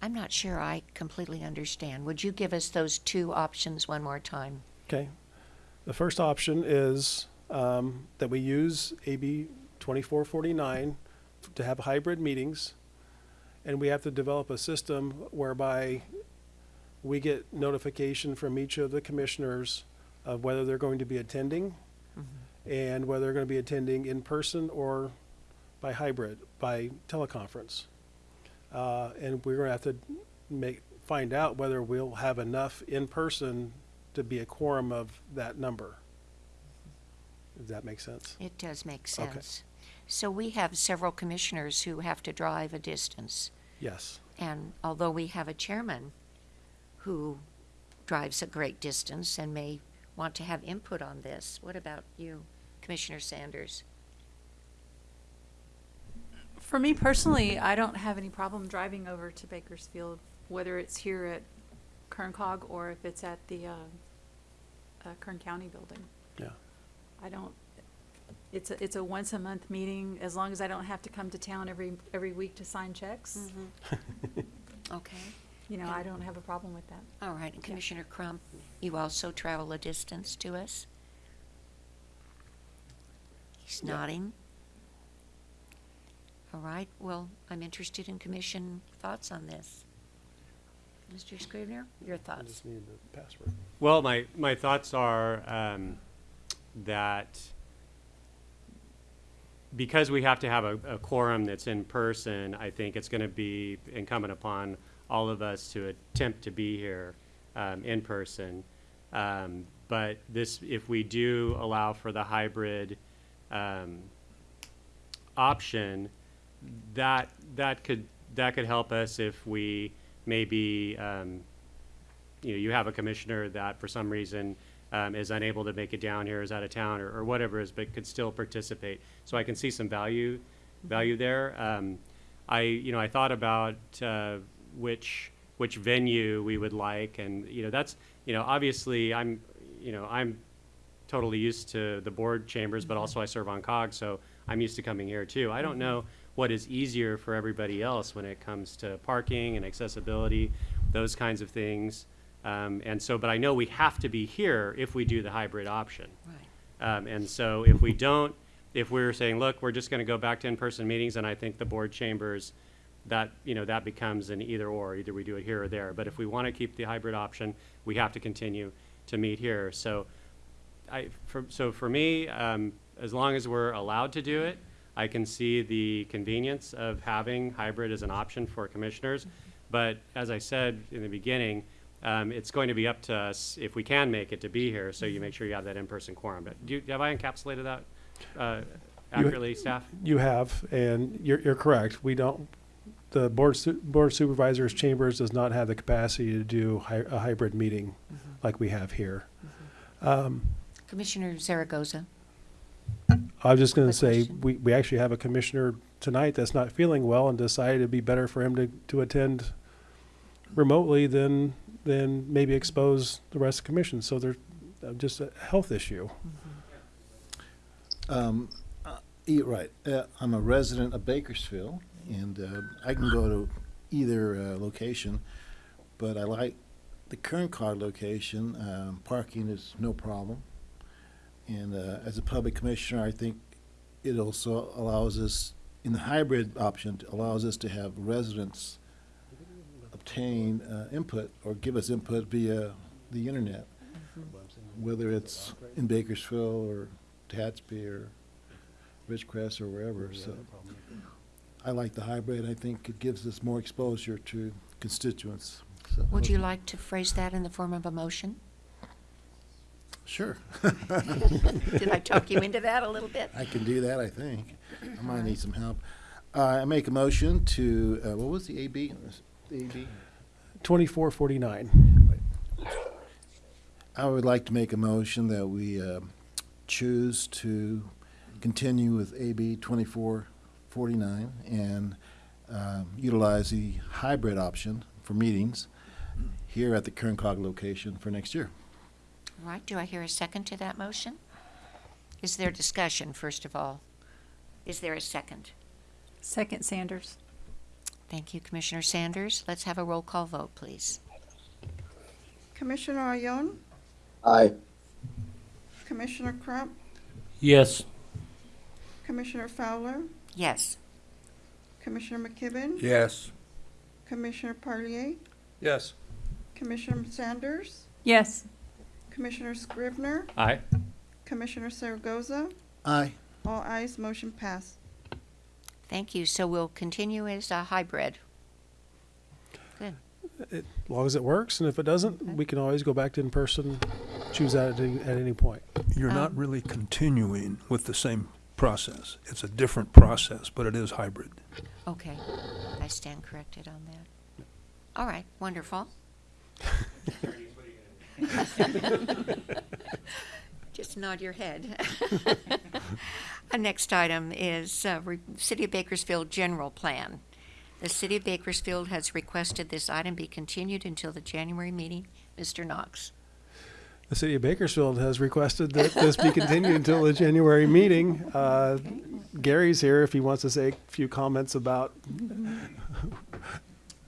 I'm not sure I completely understand. Would you give us those two options one more time? Okay. The first option is um, that we use AB 2449 to have hybrid meetings, and we have to develop a system whereby we get notification from each of the commissioners of whether they're going to be attending and whether they're going to be attending in person or by hybrid, by teleconference. Uh, and we're going to have to make, find out whether we'll have enough in person to be a quorum of that number. Does that make sense? It does make Okay. sense. So we have several commissioners who have to drive a distance. Yes. And although we have a chairman who drives a great distance and may want to have input on this, what about you, Commissioner Sanders? For me personally, I don't have any problem driving over to Bakersfield, whether it's here at Kern Cog or if it's at the, uh, uh, Kern County building. Yeah. I don't, it's a, it's a once a month meeting, as long as I don't have to come to town every, every week to sign checks. Okay, You know, I don't have a problem with that. all right. And Commissioner Crump, you also travel a distance to us? He's nodding. All right, well, I'm interested in commission thoughts on this. Mr. Scrivener, your I thoughts? just need the password. Well, my, my thoughts are um, that because we have to have a, a quorum that's in person, I think it's going to be incumbent upon all of us to attempt to be here um, in person. Um, but this, if we do allow for the hybrid um, option, that that could that could help us if we maybe um, you know, you have a commissioner that for some reason um, is unable to make it down here, is out of town, or, or whatever it is, but could still participate. So I can see some value, value there. Um, I, you know, I thought about uh, which which venue we would like, and you know, that's, you know, obviously I'm, you know, I'm totally used to the board chambers, but also I serve on COG, so I'm used to coming here too. I don't know what is easier for everybody else when it comes to parking and accessibility, those kinds of things. Um, and so, but I know we have to be here if we do the hybrid option. Right. Um, and so if we don't, if we're saying, look, we're just gonna go back to in-person meetings, and I think the board chambers, that, you know, that becomes an either or, either we do it here or there. But if we wanna keep the hybrid option, we have to continue to meet here. So I, for, so for me, um, as long as we're allowed to do it, I can see the convenience of having hybrid as an option for commissioners. But as I said in the beginning, um, it's going to be up to us, if we can make it, to be here, so you make sure you have that in-person quorum. But do you, have I encapsulated that, uh, accurately, staff? You have, and you're, you're correct. We don't, the board su- board supervisors chambers does not have the capacity to do hy- a hybrid meeting like we have here. Um, Commissioner Zaragoza? I was just going to say, question. we, we actually have a commissioner tonight that's not feeling well and decided it'd be better for him to, to attend remotely than, than maybe expose the rest of the commission. So there's uh, just a health issue. Um, uh, you're right. Uh, I'm a resident of Bakersfield, and uh, I can go to either uh, location, but I like the Kern Cog location. Um, parking is no problem, and uh, as a public commissioner, I think it also allows us in the hybrid option allows us to have residents obtain uh, input or give us input via the internet, whether it's in Bakersfield or Tatsby or Ridgecrest or wherever, so. I like the hybrid, I think it gives us more exposure to constituents, so. Would you like to phrase that in the form of a motion? Sure. Did I talk you into that a little bit? I can do that, I think. I might need some help. Uh, I make a motion to, uh, what was the AB? The AB? Twenty-four forty-nine. I would like to make a motion that we um, choose to continue with AB 2449 and um, utilize the hybrid option for meetings here at the Kern Cog location for next year. All right, do I hear a second to that motion? Is there discussion, first of all? Is there a second? Second Sanders. Thank you, Commissioner Sanders. Let's have a roll call vote, please. Commissioner Ione, Aye. Commissioner Crump, Yes. Commissioner Fowler, Yes. Commissioner McKibben, Yes. Commissioner Parlier, Yes. Commissioner Sanders, Yes. Commissioner Scrivener, Aye. Commissioner Zaragoza. Aye. All ayes, motion passed. Thank you. So we'll continue as a hybrid. Good. As long as it works, and if it doesn't, we can always go back to in-person, choose that at, any- at any point. You're not Um, really continuing with the same process. It's a different process, but it is hybrid. Okay. I stand corrected on that. All right, wonderful. Just nod your head. Our next item is uh, re- City of Bakersfield General Plan. The City of Bakersfield has requested this item be continued until the January meeting. Mr. Knox. The city of Bakersfield has requested that this be continued until the January meeting. Uh, Gary's here if he wants to say a few comments about,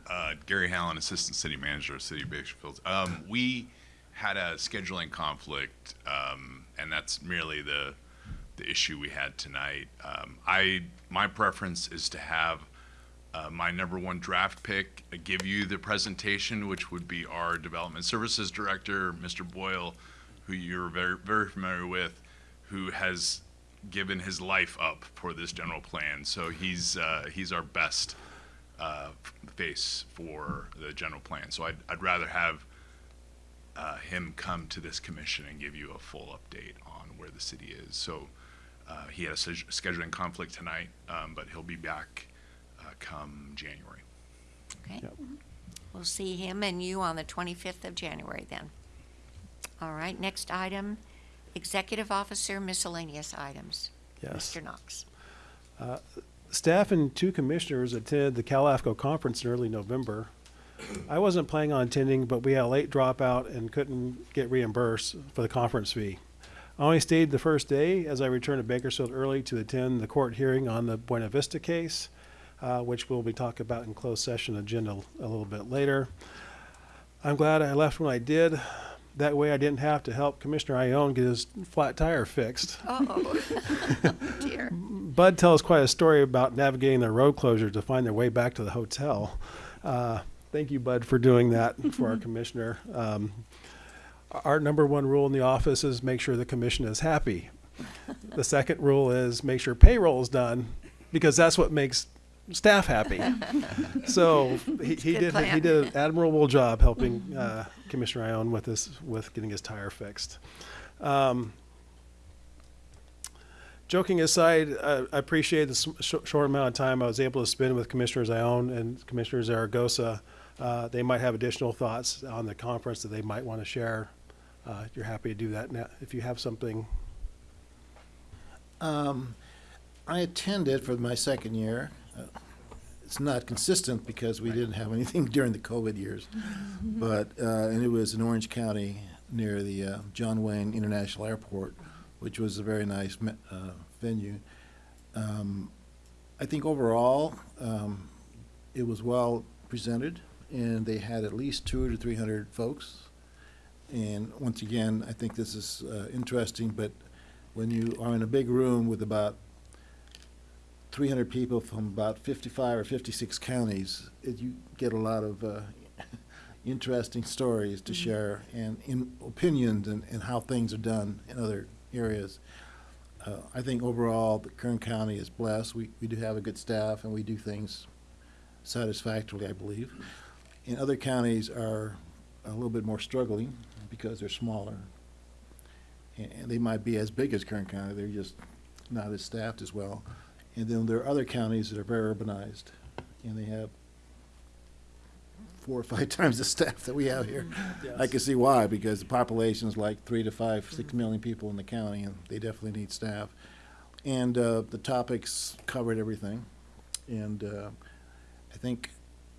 Uh, Gary Hallen, Assistant City Manager of City of Bakersfield. Um, we had a scheduling conflict, um, and that's merely the the issue we had tonight. Um, I my preference is to have uh, my number one draft pick give you the presentation, which would be our Development Services Director, Mr. Boyle, who you're very very familiar with, who has given his life up for this general plan. So he's uh, he's our best uh, face for the general plan. So I'd, I'd rather have uh, him come to this commission and give you a full update on where the city is. So uh, he had a sch- scheduling conflict tonight, um, but he'll be back uh, come January. Okay. Yep. We'll see him and you on the 25th of January then. All right, next item, Executive Officer miscellaneous items. yes. Mr. Knox. Staff and two commissioners attended the CalAFCO conference in early November. I wasn't planning on attending, but we had a late dropout and couldn't get reimbursed for the conference fee. I only stayed the first day as I returned to Bakersfield early to attend the court hearing on the Buena Vista case, uh, which we'll be talking about in closed session agenda a little bit later. I'm glad I left when I did. That way I didn't have to help Commissioner Ione get his flat tire fixed. Oh, dear. Bud tells quite a story about navigating the road closure to find their way back to the hotel. Uh, thank you, Bud, for doing that for our commissioner. Um, our number one rule in the office is make sure the commission is happy. The second rule is make sure payroll is done because that's what makes staff happy. so he, he did plan. he did an admirable job helping uh, Commissioner Ione with this with getting his tire fixed. Um, joking aside, uh, I appreciate the sh- short amount of time I was able to spend with Commissioners Ione and Commissioner Zaragoza. Uh, they might have additional thoughts on the conference that they might want to share. Uh, you're happy to do that now if you have something. Um, I attended for my second year. Uh, It's not consistent because we didn't have anything during the COVID years. But, uh, and it was in Orange County near the uh, John Wayne International Airport, which was a very nice me- uh, venue. Um, I think overall, um, it was well presented and they had at least two to three hundred folks. And once again, I think this is uh, interesting, but when you are in a big room with about 300 people from about 55 or 56 counties, it, you get a lot of uh, interesting stories to share and in opinions and, and how things are done in other areas. Uh, I think overall, the Kern County is blessed. We, we do have a good staff and we do things satisfactorily, I believe. And other counties are a little bit more struggling because they're smaller. And, and they might be as big as Kern County, they're just not as staffed as well. And then there are other counties that are very urbanized, and they have four or five times the staff that we have here. I can see why, because the population is like three to five, six million people in the county, and they definitely need staff. And uh, the topics covered everything. And uh, I think,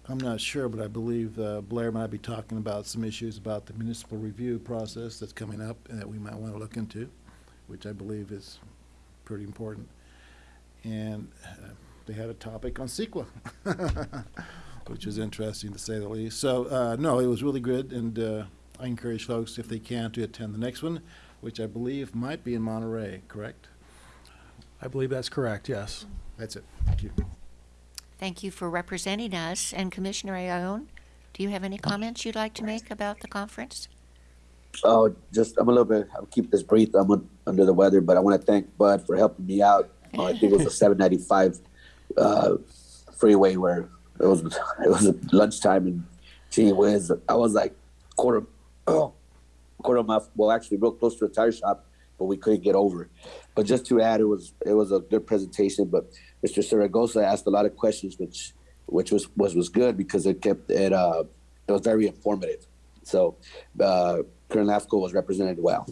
I'm not sure, but I believe uh, Blair might be talking about some issues about the municipal review process that's coming up and that we might want to look into, which I believe is pretty important. And uh, they had a topic on CEQA, which was interesting to say the least. So, uh, no, it was really good, and uh, I encourage folks, if they can, to attend the next one, which I believe might be in Monterey, correct? I believe that's correct, yes. That's it. Thank you. Thank you for representing us. And Commissioner Ayon, do you have any comments you'd like to make about the conference? Oh, just, I'm a little bit, I'll keep this brief. I'm un- under the weather, but I want to thank Bud for helping me out. I think it was a seven ninety-five, uh, freeway where it was, it was lunchtime and gee whiz, I was like quarter, oh, quarter mile, well, actually real close to a tire shop, but we couldn't get over. But just to add, it was, it was a good presentation, but Mr. Zaragoza asked a lot of questions, which, which was, was, was good because it kept, it, uh, it was very informative. So, uh, Kern LAFCO was represented well.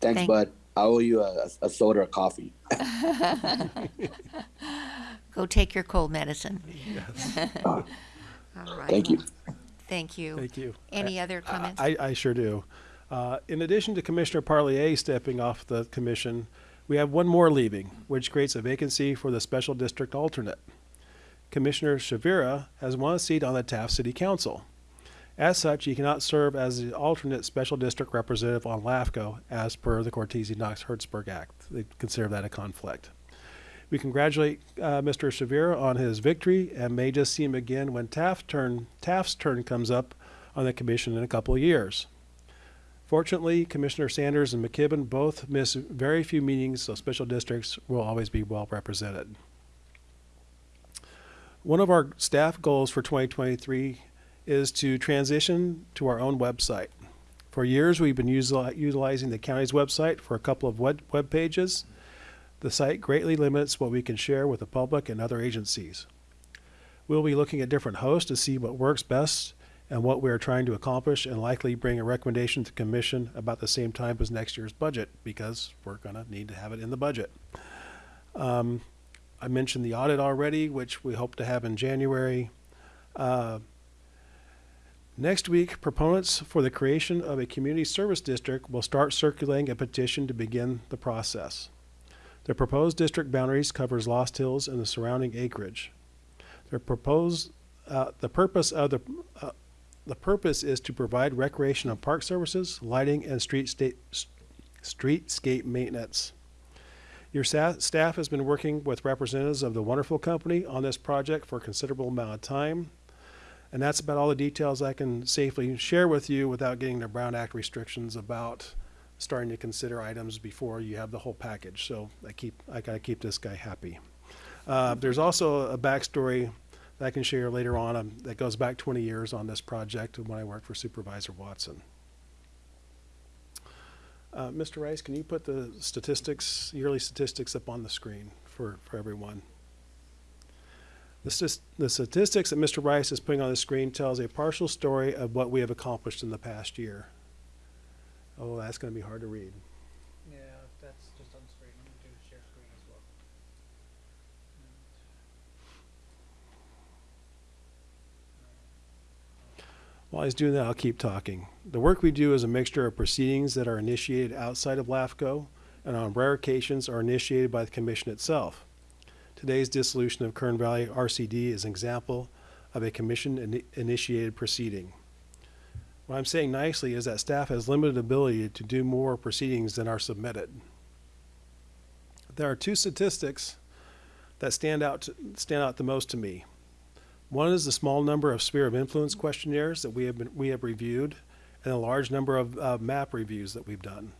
Thanks, Thank- Bud. I owe you a, a soda or coffee. Go take your cold medicine. Yes. All right. Thank you. Thank you. Thank you. Any other comments? I, I sure do. Uh, in addition to Commissioner Parlier stepping off the commission, we have one more leaving, which creates a vacancy for the special district alternate. Commissioner Shavira has one seat on the Taft City Council. As such, he cannot serve as the alternate special district representative on LAFCO as per the Cortese Knox Hertzberg Act. They consider that a conflict. We congratulate uh, Mr. Shavira on his victory and may just see him again when Taft turn, Taft's turn comes up on the commission in a couple of years. Fortunately, Commissioner Sanders and McKibben both miss very few meetings, so special districts will always be well represented. One of our staff goals for 2023 is to transition to our own website. For years, we've been utilizing the county's website for a couple of web, web pages. The site greatly limits what we can share with the public and other agencies. We'll be looking at different hosts to see what works best and what we are trying to accomplish and likely bring a recommendation to commission about the same time as next year's budget because we're going to need to have it in the budget. Um, I mentioned the audit already, which we hope to have in January. Uh, Next week, proponents for the creation of a community service district will start circulating a petition to begin the process. The proposed district boundaries covers Lost Hills and the surrounding acreage. The proposed, uh, the purpose of the, uh, the purpose is to provide recreation and park services, lighting, and street state, streetscape maintenance. Your staff has been working with representatives of the wonderful company on this project for a considerable amount of time. And that's about all the details I can safely share with you without getting the Brown Act restrictions about starting to consider items before you have the whole package. So I keep, I gotta keep this guy happy. Uh, there's also a backstory that I can share later on um, that goes back 20 years on this project when I worked for Supervisor Watson. Uh, Mr. Rice, can you put the statistics, yearly statistics up on the screen for, for everyone? The the statistics that Mr. Rice is putting on the screen tells a partial story of what we have accomplished in the past year. Oh, that's gonna be hard to read. Yeah, that's just on screen. I'm gonna do share screen as well. While he's doing that, I'll keep talking. The work we do is a mixture of proceedings that are initiated outside of LAFCO and on rare occasions are initiated by the commission itself. Today's dissolution of Kern Valley RCD is an example of a commission-initiated proceeding. What I'm saying nicely is that staff has limited ability to do more proceedings than are submitted. There are two statistics that stand out, stand out the most to me. One is the small number of sphere of influence questionnaires that we have been, we have reviewed, and a large number of uh, map reviews that we've done.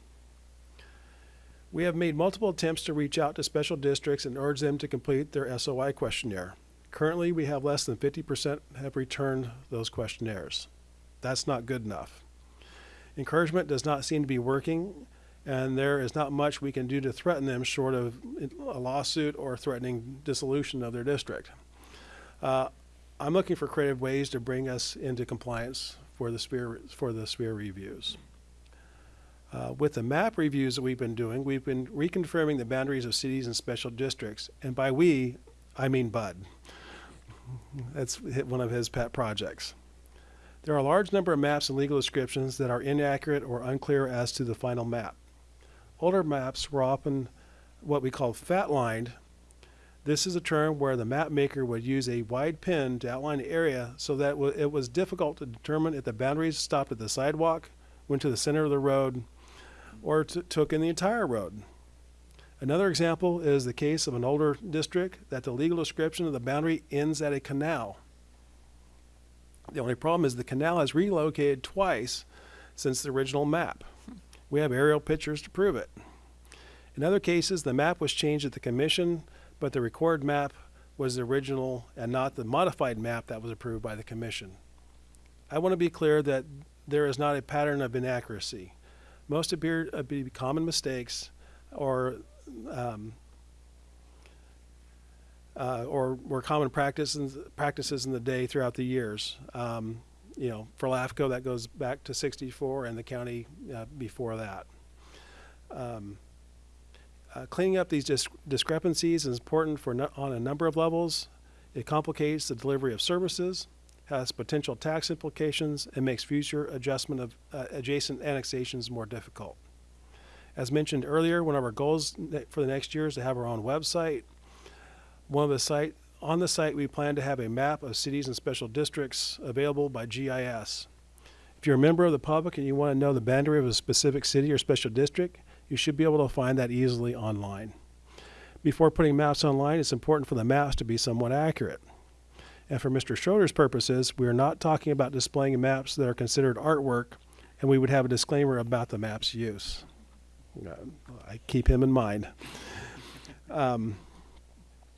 We have made multiple attempts to reach out to special districts and urge them to complete their SOI questionnaire. Currently, we have less than 50% have returned those questionnaires. That's not good enough. Encouragement does not seem to be working, and there is not much we can do to threaten them short of a lawsuit or threatening dissolution of their district. Uh, I'm looking for creative ways to bring us into compliance for the sphere, for the sphere reviews. Uh, with the map reviews that we've been doing, we've been reconfirming the boundaries of cities and special districts. And by we, I mean Bud. That's one of his pet projects. There are a large number of maps and legal descriptions that are inaccurate or unclear as to the final map. Older maps were often what we call fat lined. This is a term where the map maker would use a wide pin to outline the area so that it was difficult to determine if the boundaries stopped at the sidewalk, went to the center of the road, or took in the entire road. Another example is the case of an older district that the legal description of the boundary ends at a canal. The only problem is the canal has relocated twice since the original map. We have aerial pictures to prove it. In other cases, the map was changed at the commission, but the record map was the original and not the modified map that was approved by the commission. I want to be clear that there is not a pattern of inaccuracy. Most appear to be common mistakes or um, uh, or were common practices practices in the day throughout the years. Um, you know, for LAFCO, that goes back to 64, and the county uh, before that. Um, uh, cleaning up these dis- discrepancies is important for on a number of levels. It complicates the delivery of services, has potential tax implications, and makes future adjustment of uh, adjacent annexations more difficult. As mentioned earlier, one of our goals for the next year is to have our own website. One of the site on the site, we plan to have a map of cities and special districts available by GIS. If you're a member of the public and you want to know the boundary of a specific city or special district, you should be able to find that easily online. Before putting maps online, it's important for the maps to be somewhat accurate. And for Mr. Schroeder's purposes, we are not talking about displaying maps that are considered artwork, and we would have a disclaimer about the map's use. Uh, I keep him in mind. Um,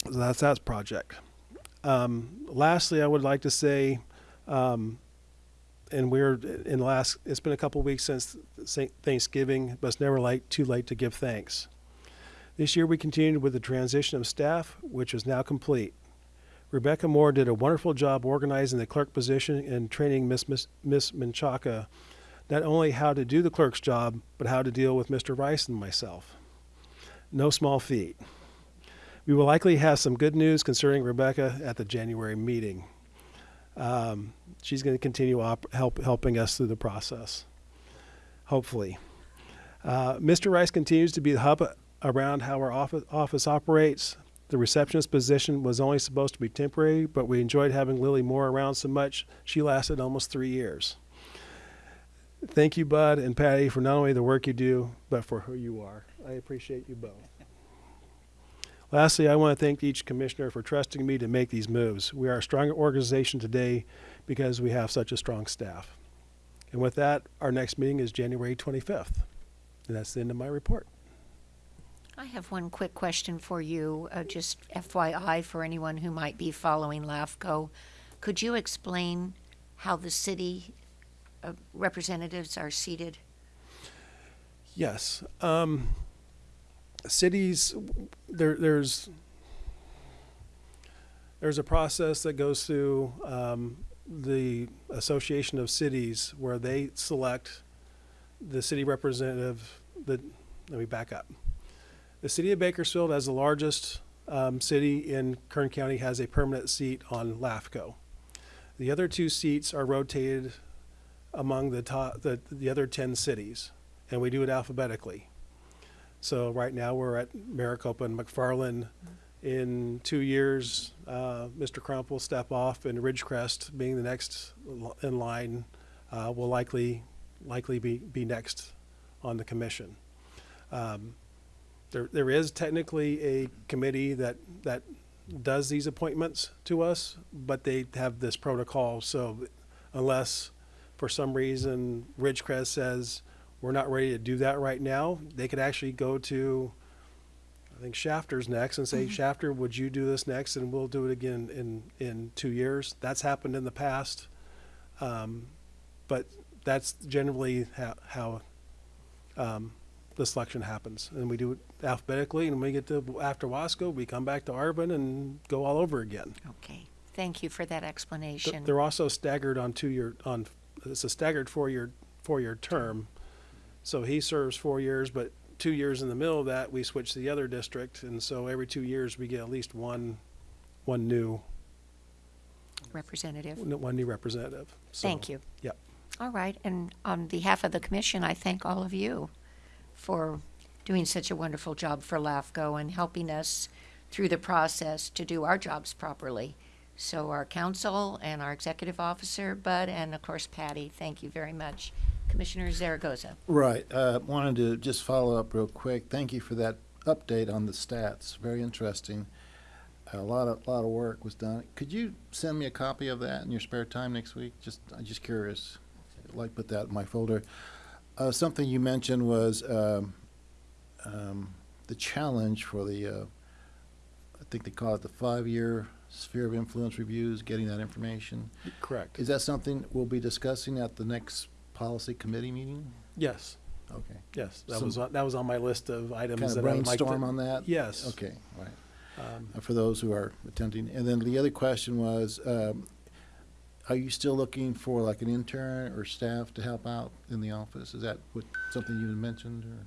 so that's that project. Um, lastly, I would like to say, um, and we're in the last. It's been a couple weeks since Thanksgiving, but it's never late, too late to give thanks. This year, we continued with the transition of staff, which is now complete. Rebecca Moore did a wonderful job organizing the clerk position and training Miss Miss, Miss Menchaca not only how to do the clerk's job, but how to deal with Mr. Rice and myself. No small feat. We will likely have some good news concerning Rebecca at the January meeting. Um, she's going to continue op- help, helping us through the process, hopefully. Uh, Mr. Rice continues to be the hub around how our office, office operates. The receptionist position was only supposed to be temporary, but we enjoyed having Lily Moore around so much, she lasted almost three years. Thank you, Bud and Patty, for not only the work you do, but for who you are. I appreciate you both. Lastly, I want to thank each commissioner for trusting me to make these moves. We are a stronger organization today because we have such a strong staff. And with that, our next meeting is January 25th. And that's the end of my report. I have one quick question for you, uh, just FYI for anyone who might be following LAFCO. Could you explain how the city uh, representatives are seated? Yes. Um, cities, there, there's there's a process that goes through um, the Association of Cities where they select the city representative. The let me back up. The city of Bakersfield, as the largest um, city in Kern County, has a permanent seat on LAFCO. The other two seats are rotated among the top, the, the other 10 cities, and we do it alphabetically. So right now we're at Maricopa and McFarland. In two years, uh, Mr. Crump will step off, and Ridgecrest, being the next in line, uh, will likely likely be, be next on the commission. Um, there, there is technically a committee that that does these appointments to us, but they have this protocol. So unless for some reason Ridgecrest says we're not ready to do that right now, they could actually go to I think Shafter's next and say, Shafter, would you do this next? And we'll do it again in, in two years. That's happened in the past. Um, but that's generally how, how um, the selection happens. And we do it alphabetically, and when we get to after Wasco, we come back to Arvin and go all over again. Okay, thank you for that Th- explanation. They're also staggered on two-year, on, it's a staggered four-year, four-year term. So he serves four years, but two years in the middle of that, we switch to the other district. And so every two years, we get at least one, one new, Representative, one new representative. So, thank you. Yep. All right, and on behalf of the commission, I thank all of you for doing such a wonderful job for LAFCO and helping us through the process to do our jobs properly. So our counsel and our executive officer, Bud, and of course Patty, thank you very much. Commissioner Zaragoza. Right, uh, wanted to just follow up real quick. Thank you for that update on the stats. Very interesting. A lot of, lot of work was done. Could you send me a copy of that in your spare time next week? Just, I'm just curious. I'd like put that in my folder. Uh, something you mentioned was, um, um, the challenge for the, uh, I think they call it the five-year sphere of influence reviews, getting that information. Correct. Is that something we'll be discussing at the next policy committee meeting? Yes, Okay. yes. That Some- was, on- that was on my list of items Kind of that I would like to. brainstorm on that? Yes. Okay, right. Um, Uh, For those who are attending. And then the other question was, um, are you still looking for like an intern or staff to help out in the office? Is that what, something you had mentioned or?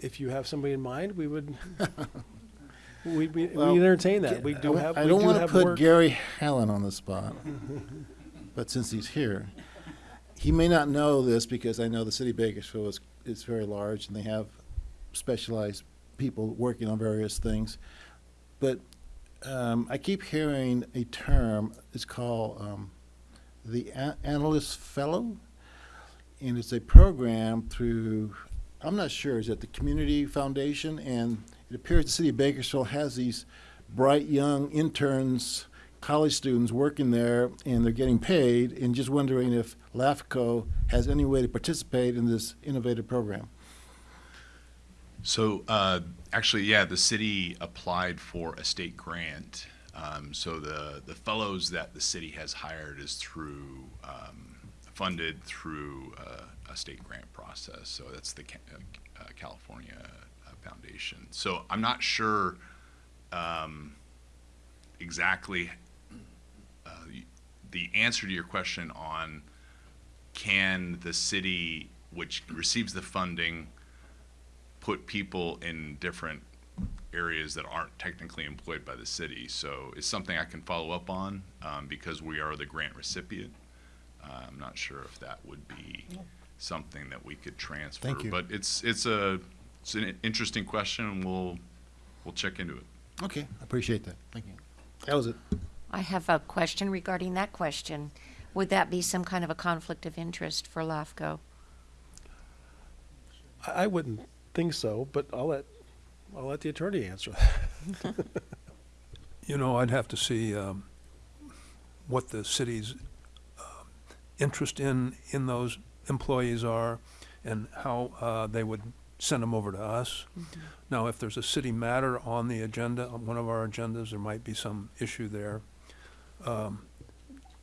If you have somebody in mind, we would, we, we, we Well, entertain that. We do I- have, I we don't do want to have put work. Gary Hallen on the spot, but since he's here, he may not know this because I know the city of Bakersfield is, is very large and they have specialized people working on various things. But um, I keep hearing a term, it's called um, the A- Analyst Fellow. And it's a program through, I'm not sure, is it the Community Foundation? And it appears the city of Bakersfield has these bright young interns, college students working there, and they're getting paid, and just wondering if LAFCO has any way to participate in this innovative program. So, uh, actually, yeah, the city applied for a state grant. Um, so the, the fellows that the city has hired is through, um, funded through uh, a state grant process. So that's the uh, California uh, Foundation. So I'm not sure, um, exactly, the answer to your question on can the city, which receives the funding, put people in different areas that aren't technically employed by the city. So it's something I can follow up on, um, because we are the grant recipient. Uh, I'm not sure if that would be something that we could transfer. Thank you. But it's, it's a, it's an interesting question, and we'll, we'll check into it. Okay, I appreciate that. Thank you. That was it. I have a question regarding that question. Would that be some kind of a conflict of interest for LAFCO? I I wouldn't think so, but I'll let, I'll let the attorney answer that. You know, I'd have to see um, what the city's um, interest in, in those employees are and how uh, they would send them over to us. Now, if there's a city matter on the agenda, on one of our agendas, there might be some issue there. Um,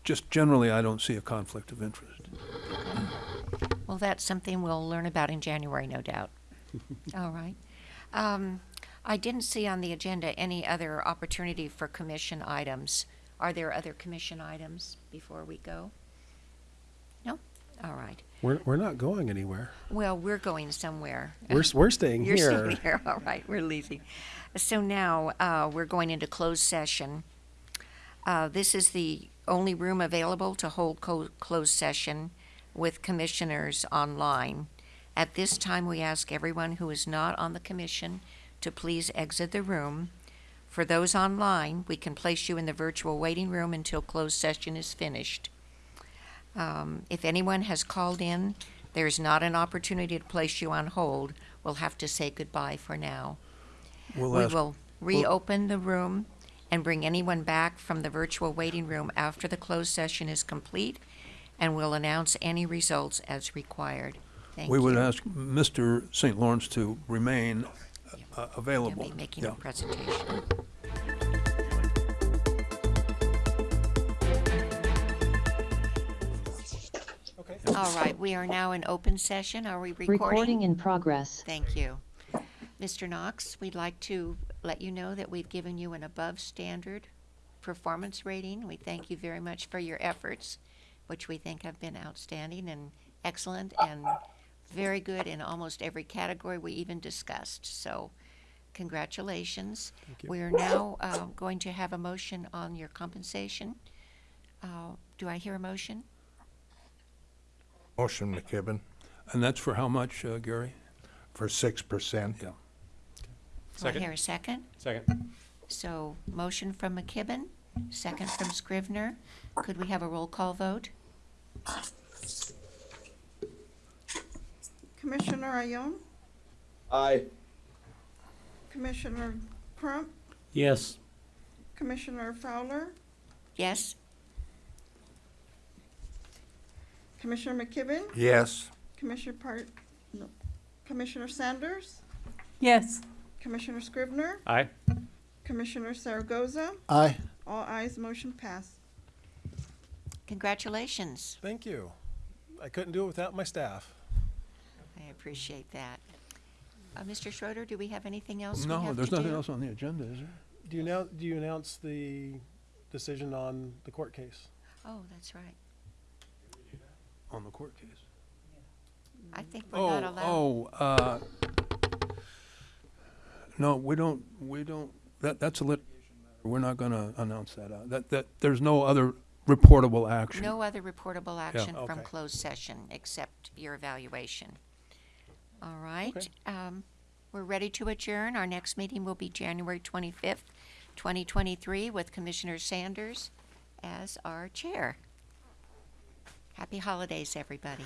Just generally, I don't see a conflict of interest. Well, that's something we'll learn about in January, no doubt. All right. Um, I didn't see on the agenda any other opportunity for commission items. Are there other commission items before we go? No? All right. We're, we're not going anywhere. Well, we're going somewhere. We're, we're staying You're here. staying here, all right, we're leaving. So now, uh, we're going into closed session. Uh, this is the only room available to hold co- closed session with commissioners online. At this time, we ask everyone who is not on the commission to please exit the room. For those online, we can place you in the virtual waiting room until closed session is finished. Um, if anyone has called in, there is not an opportunity to place you on hold. We'll have to say goodbye for now. We'll We ask- will reopen the room and bring anyone back from the virtual waiting room after the closed session is complete, and we'll announce any results as required. Thank We you. would ask Mr. St. Lawrence to remain uh, He'll available. be making Yeah. a presentation. Okay. All right, we are now in open session. Are we recording? Recording in progress. Thank you. Mr. Knox, we'd like to let you know that we've given you an above-standard performance rating. We thank you very much for your efforts, which we think have been outstanding and excellent and very good in almost every category we even discussed. So congratulations. We are now uh, going to have a motion on your compensation. Uh, Do I hear a motion? Motion McKibben And that's for how much, uh, Gary? for six percent. Yeah. Do I hear a second? Second. So, motion from McKibben, second from Scrivener. Could we have a roll call vote? Commissioner Ayon, Aye. Commissioner Crump, Yes. Commissioner Fowler, Yes? Commissioner McKibben, Yes. Commissioner Part, no, Commissioner Sanders, Yes. Commissioner Scrivener, Aye. Commissioner Zaragoza, Aye. all ayes, motion passed. Congratulations. Thank you. I couldn't do it without my staff. I appreciate that. Uh, Mr. Schroeder, do we have anything else we have No, to there's nothing do? else on the agenda, is there? Do you now, do you announce the decision on the court case? Oh, that's right. On the court case? I think we're not Oh, allowed. oh, uh, no, we don't, we don't, that, that's a lit, we're not gonna announce that out. That, that, there's no other reportable action. No other reportable action from Okay. closed session except your evaluation. All right. Um, we're ready to adjourn. Our next meeting will be January twenty-fifth, twenty twenty-three, with Commissioner Sanders as our chair. Happy holidays, everybody.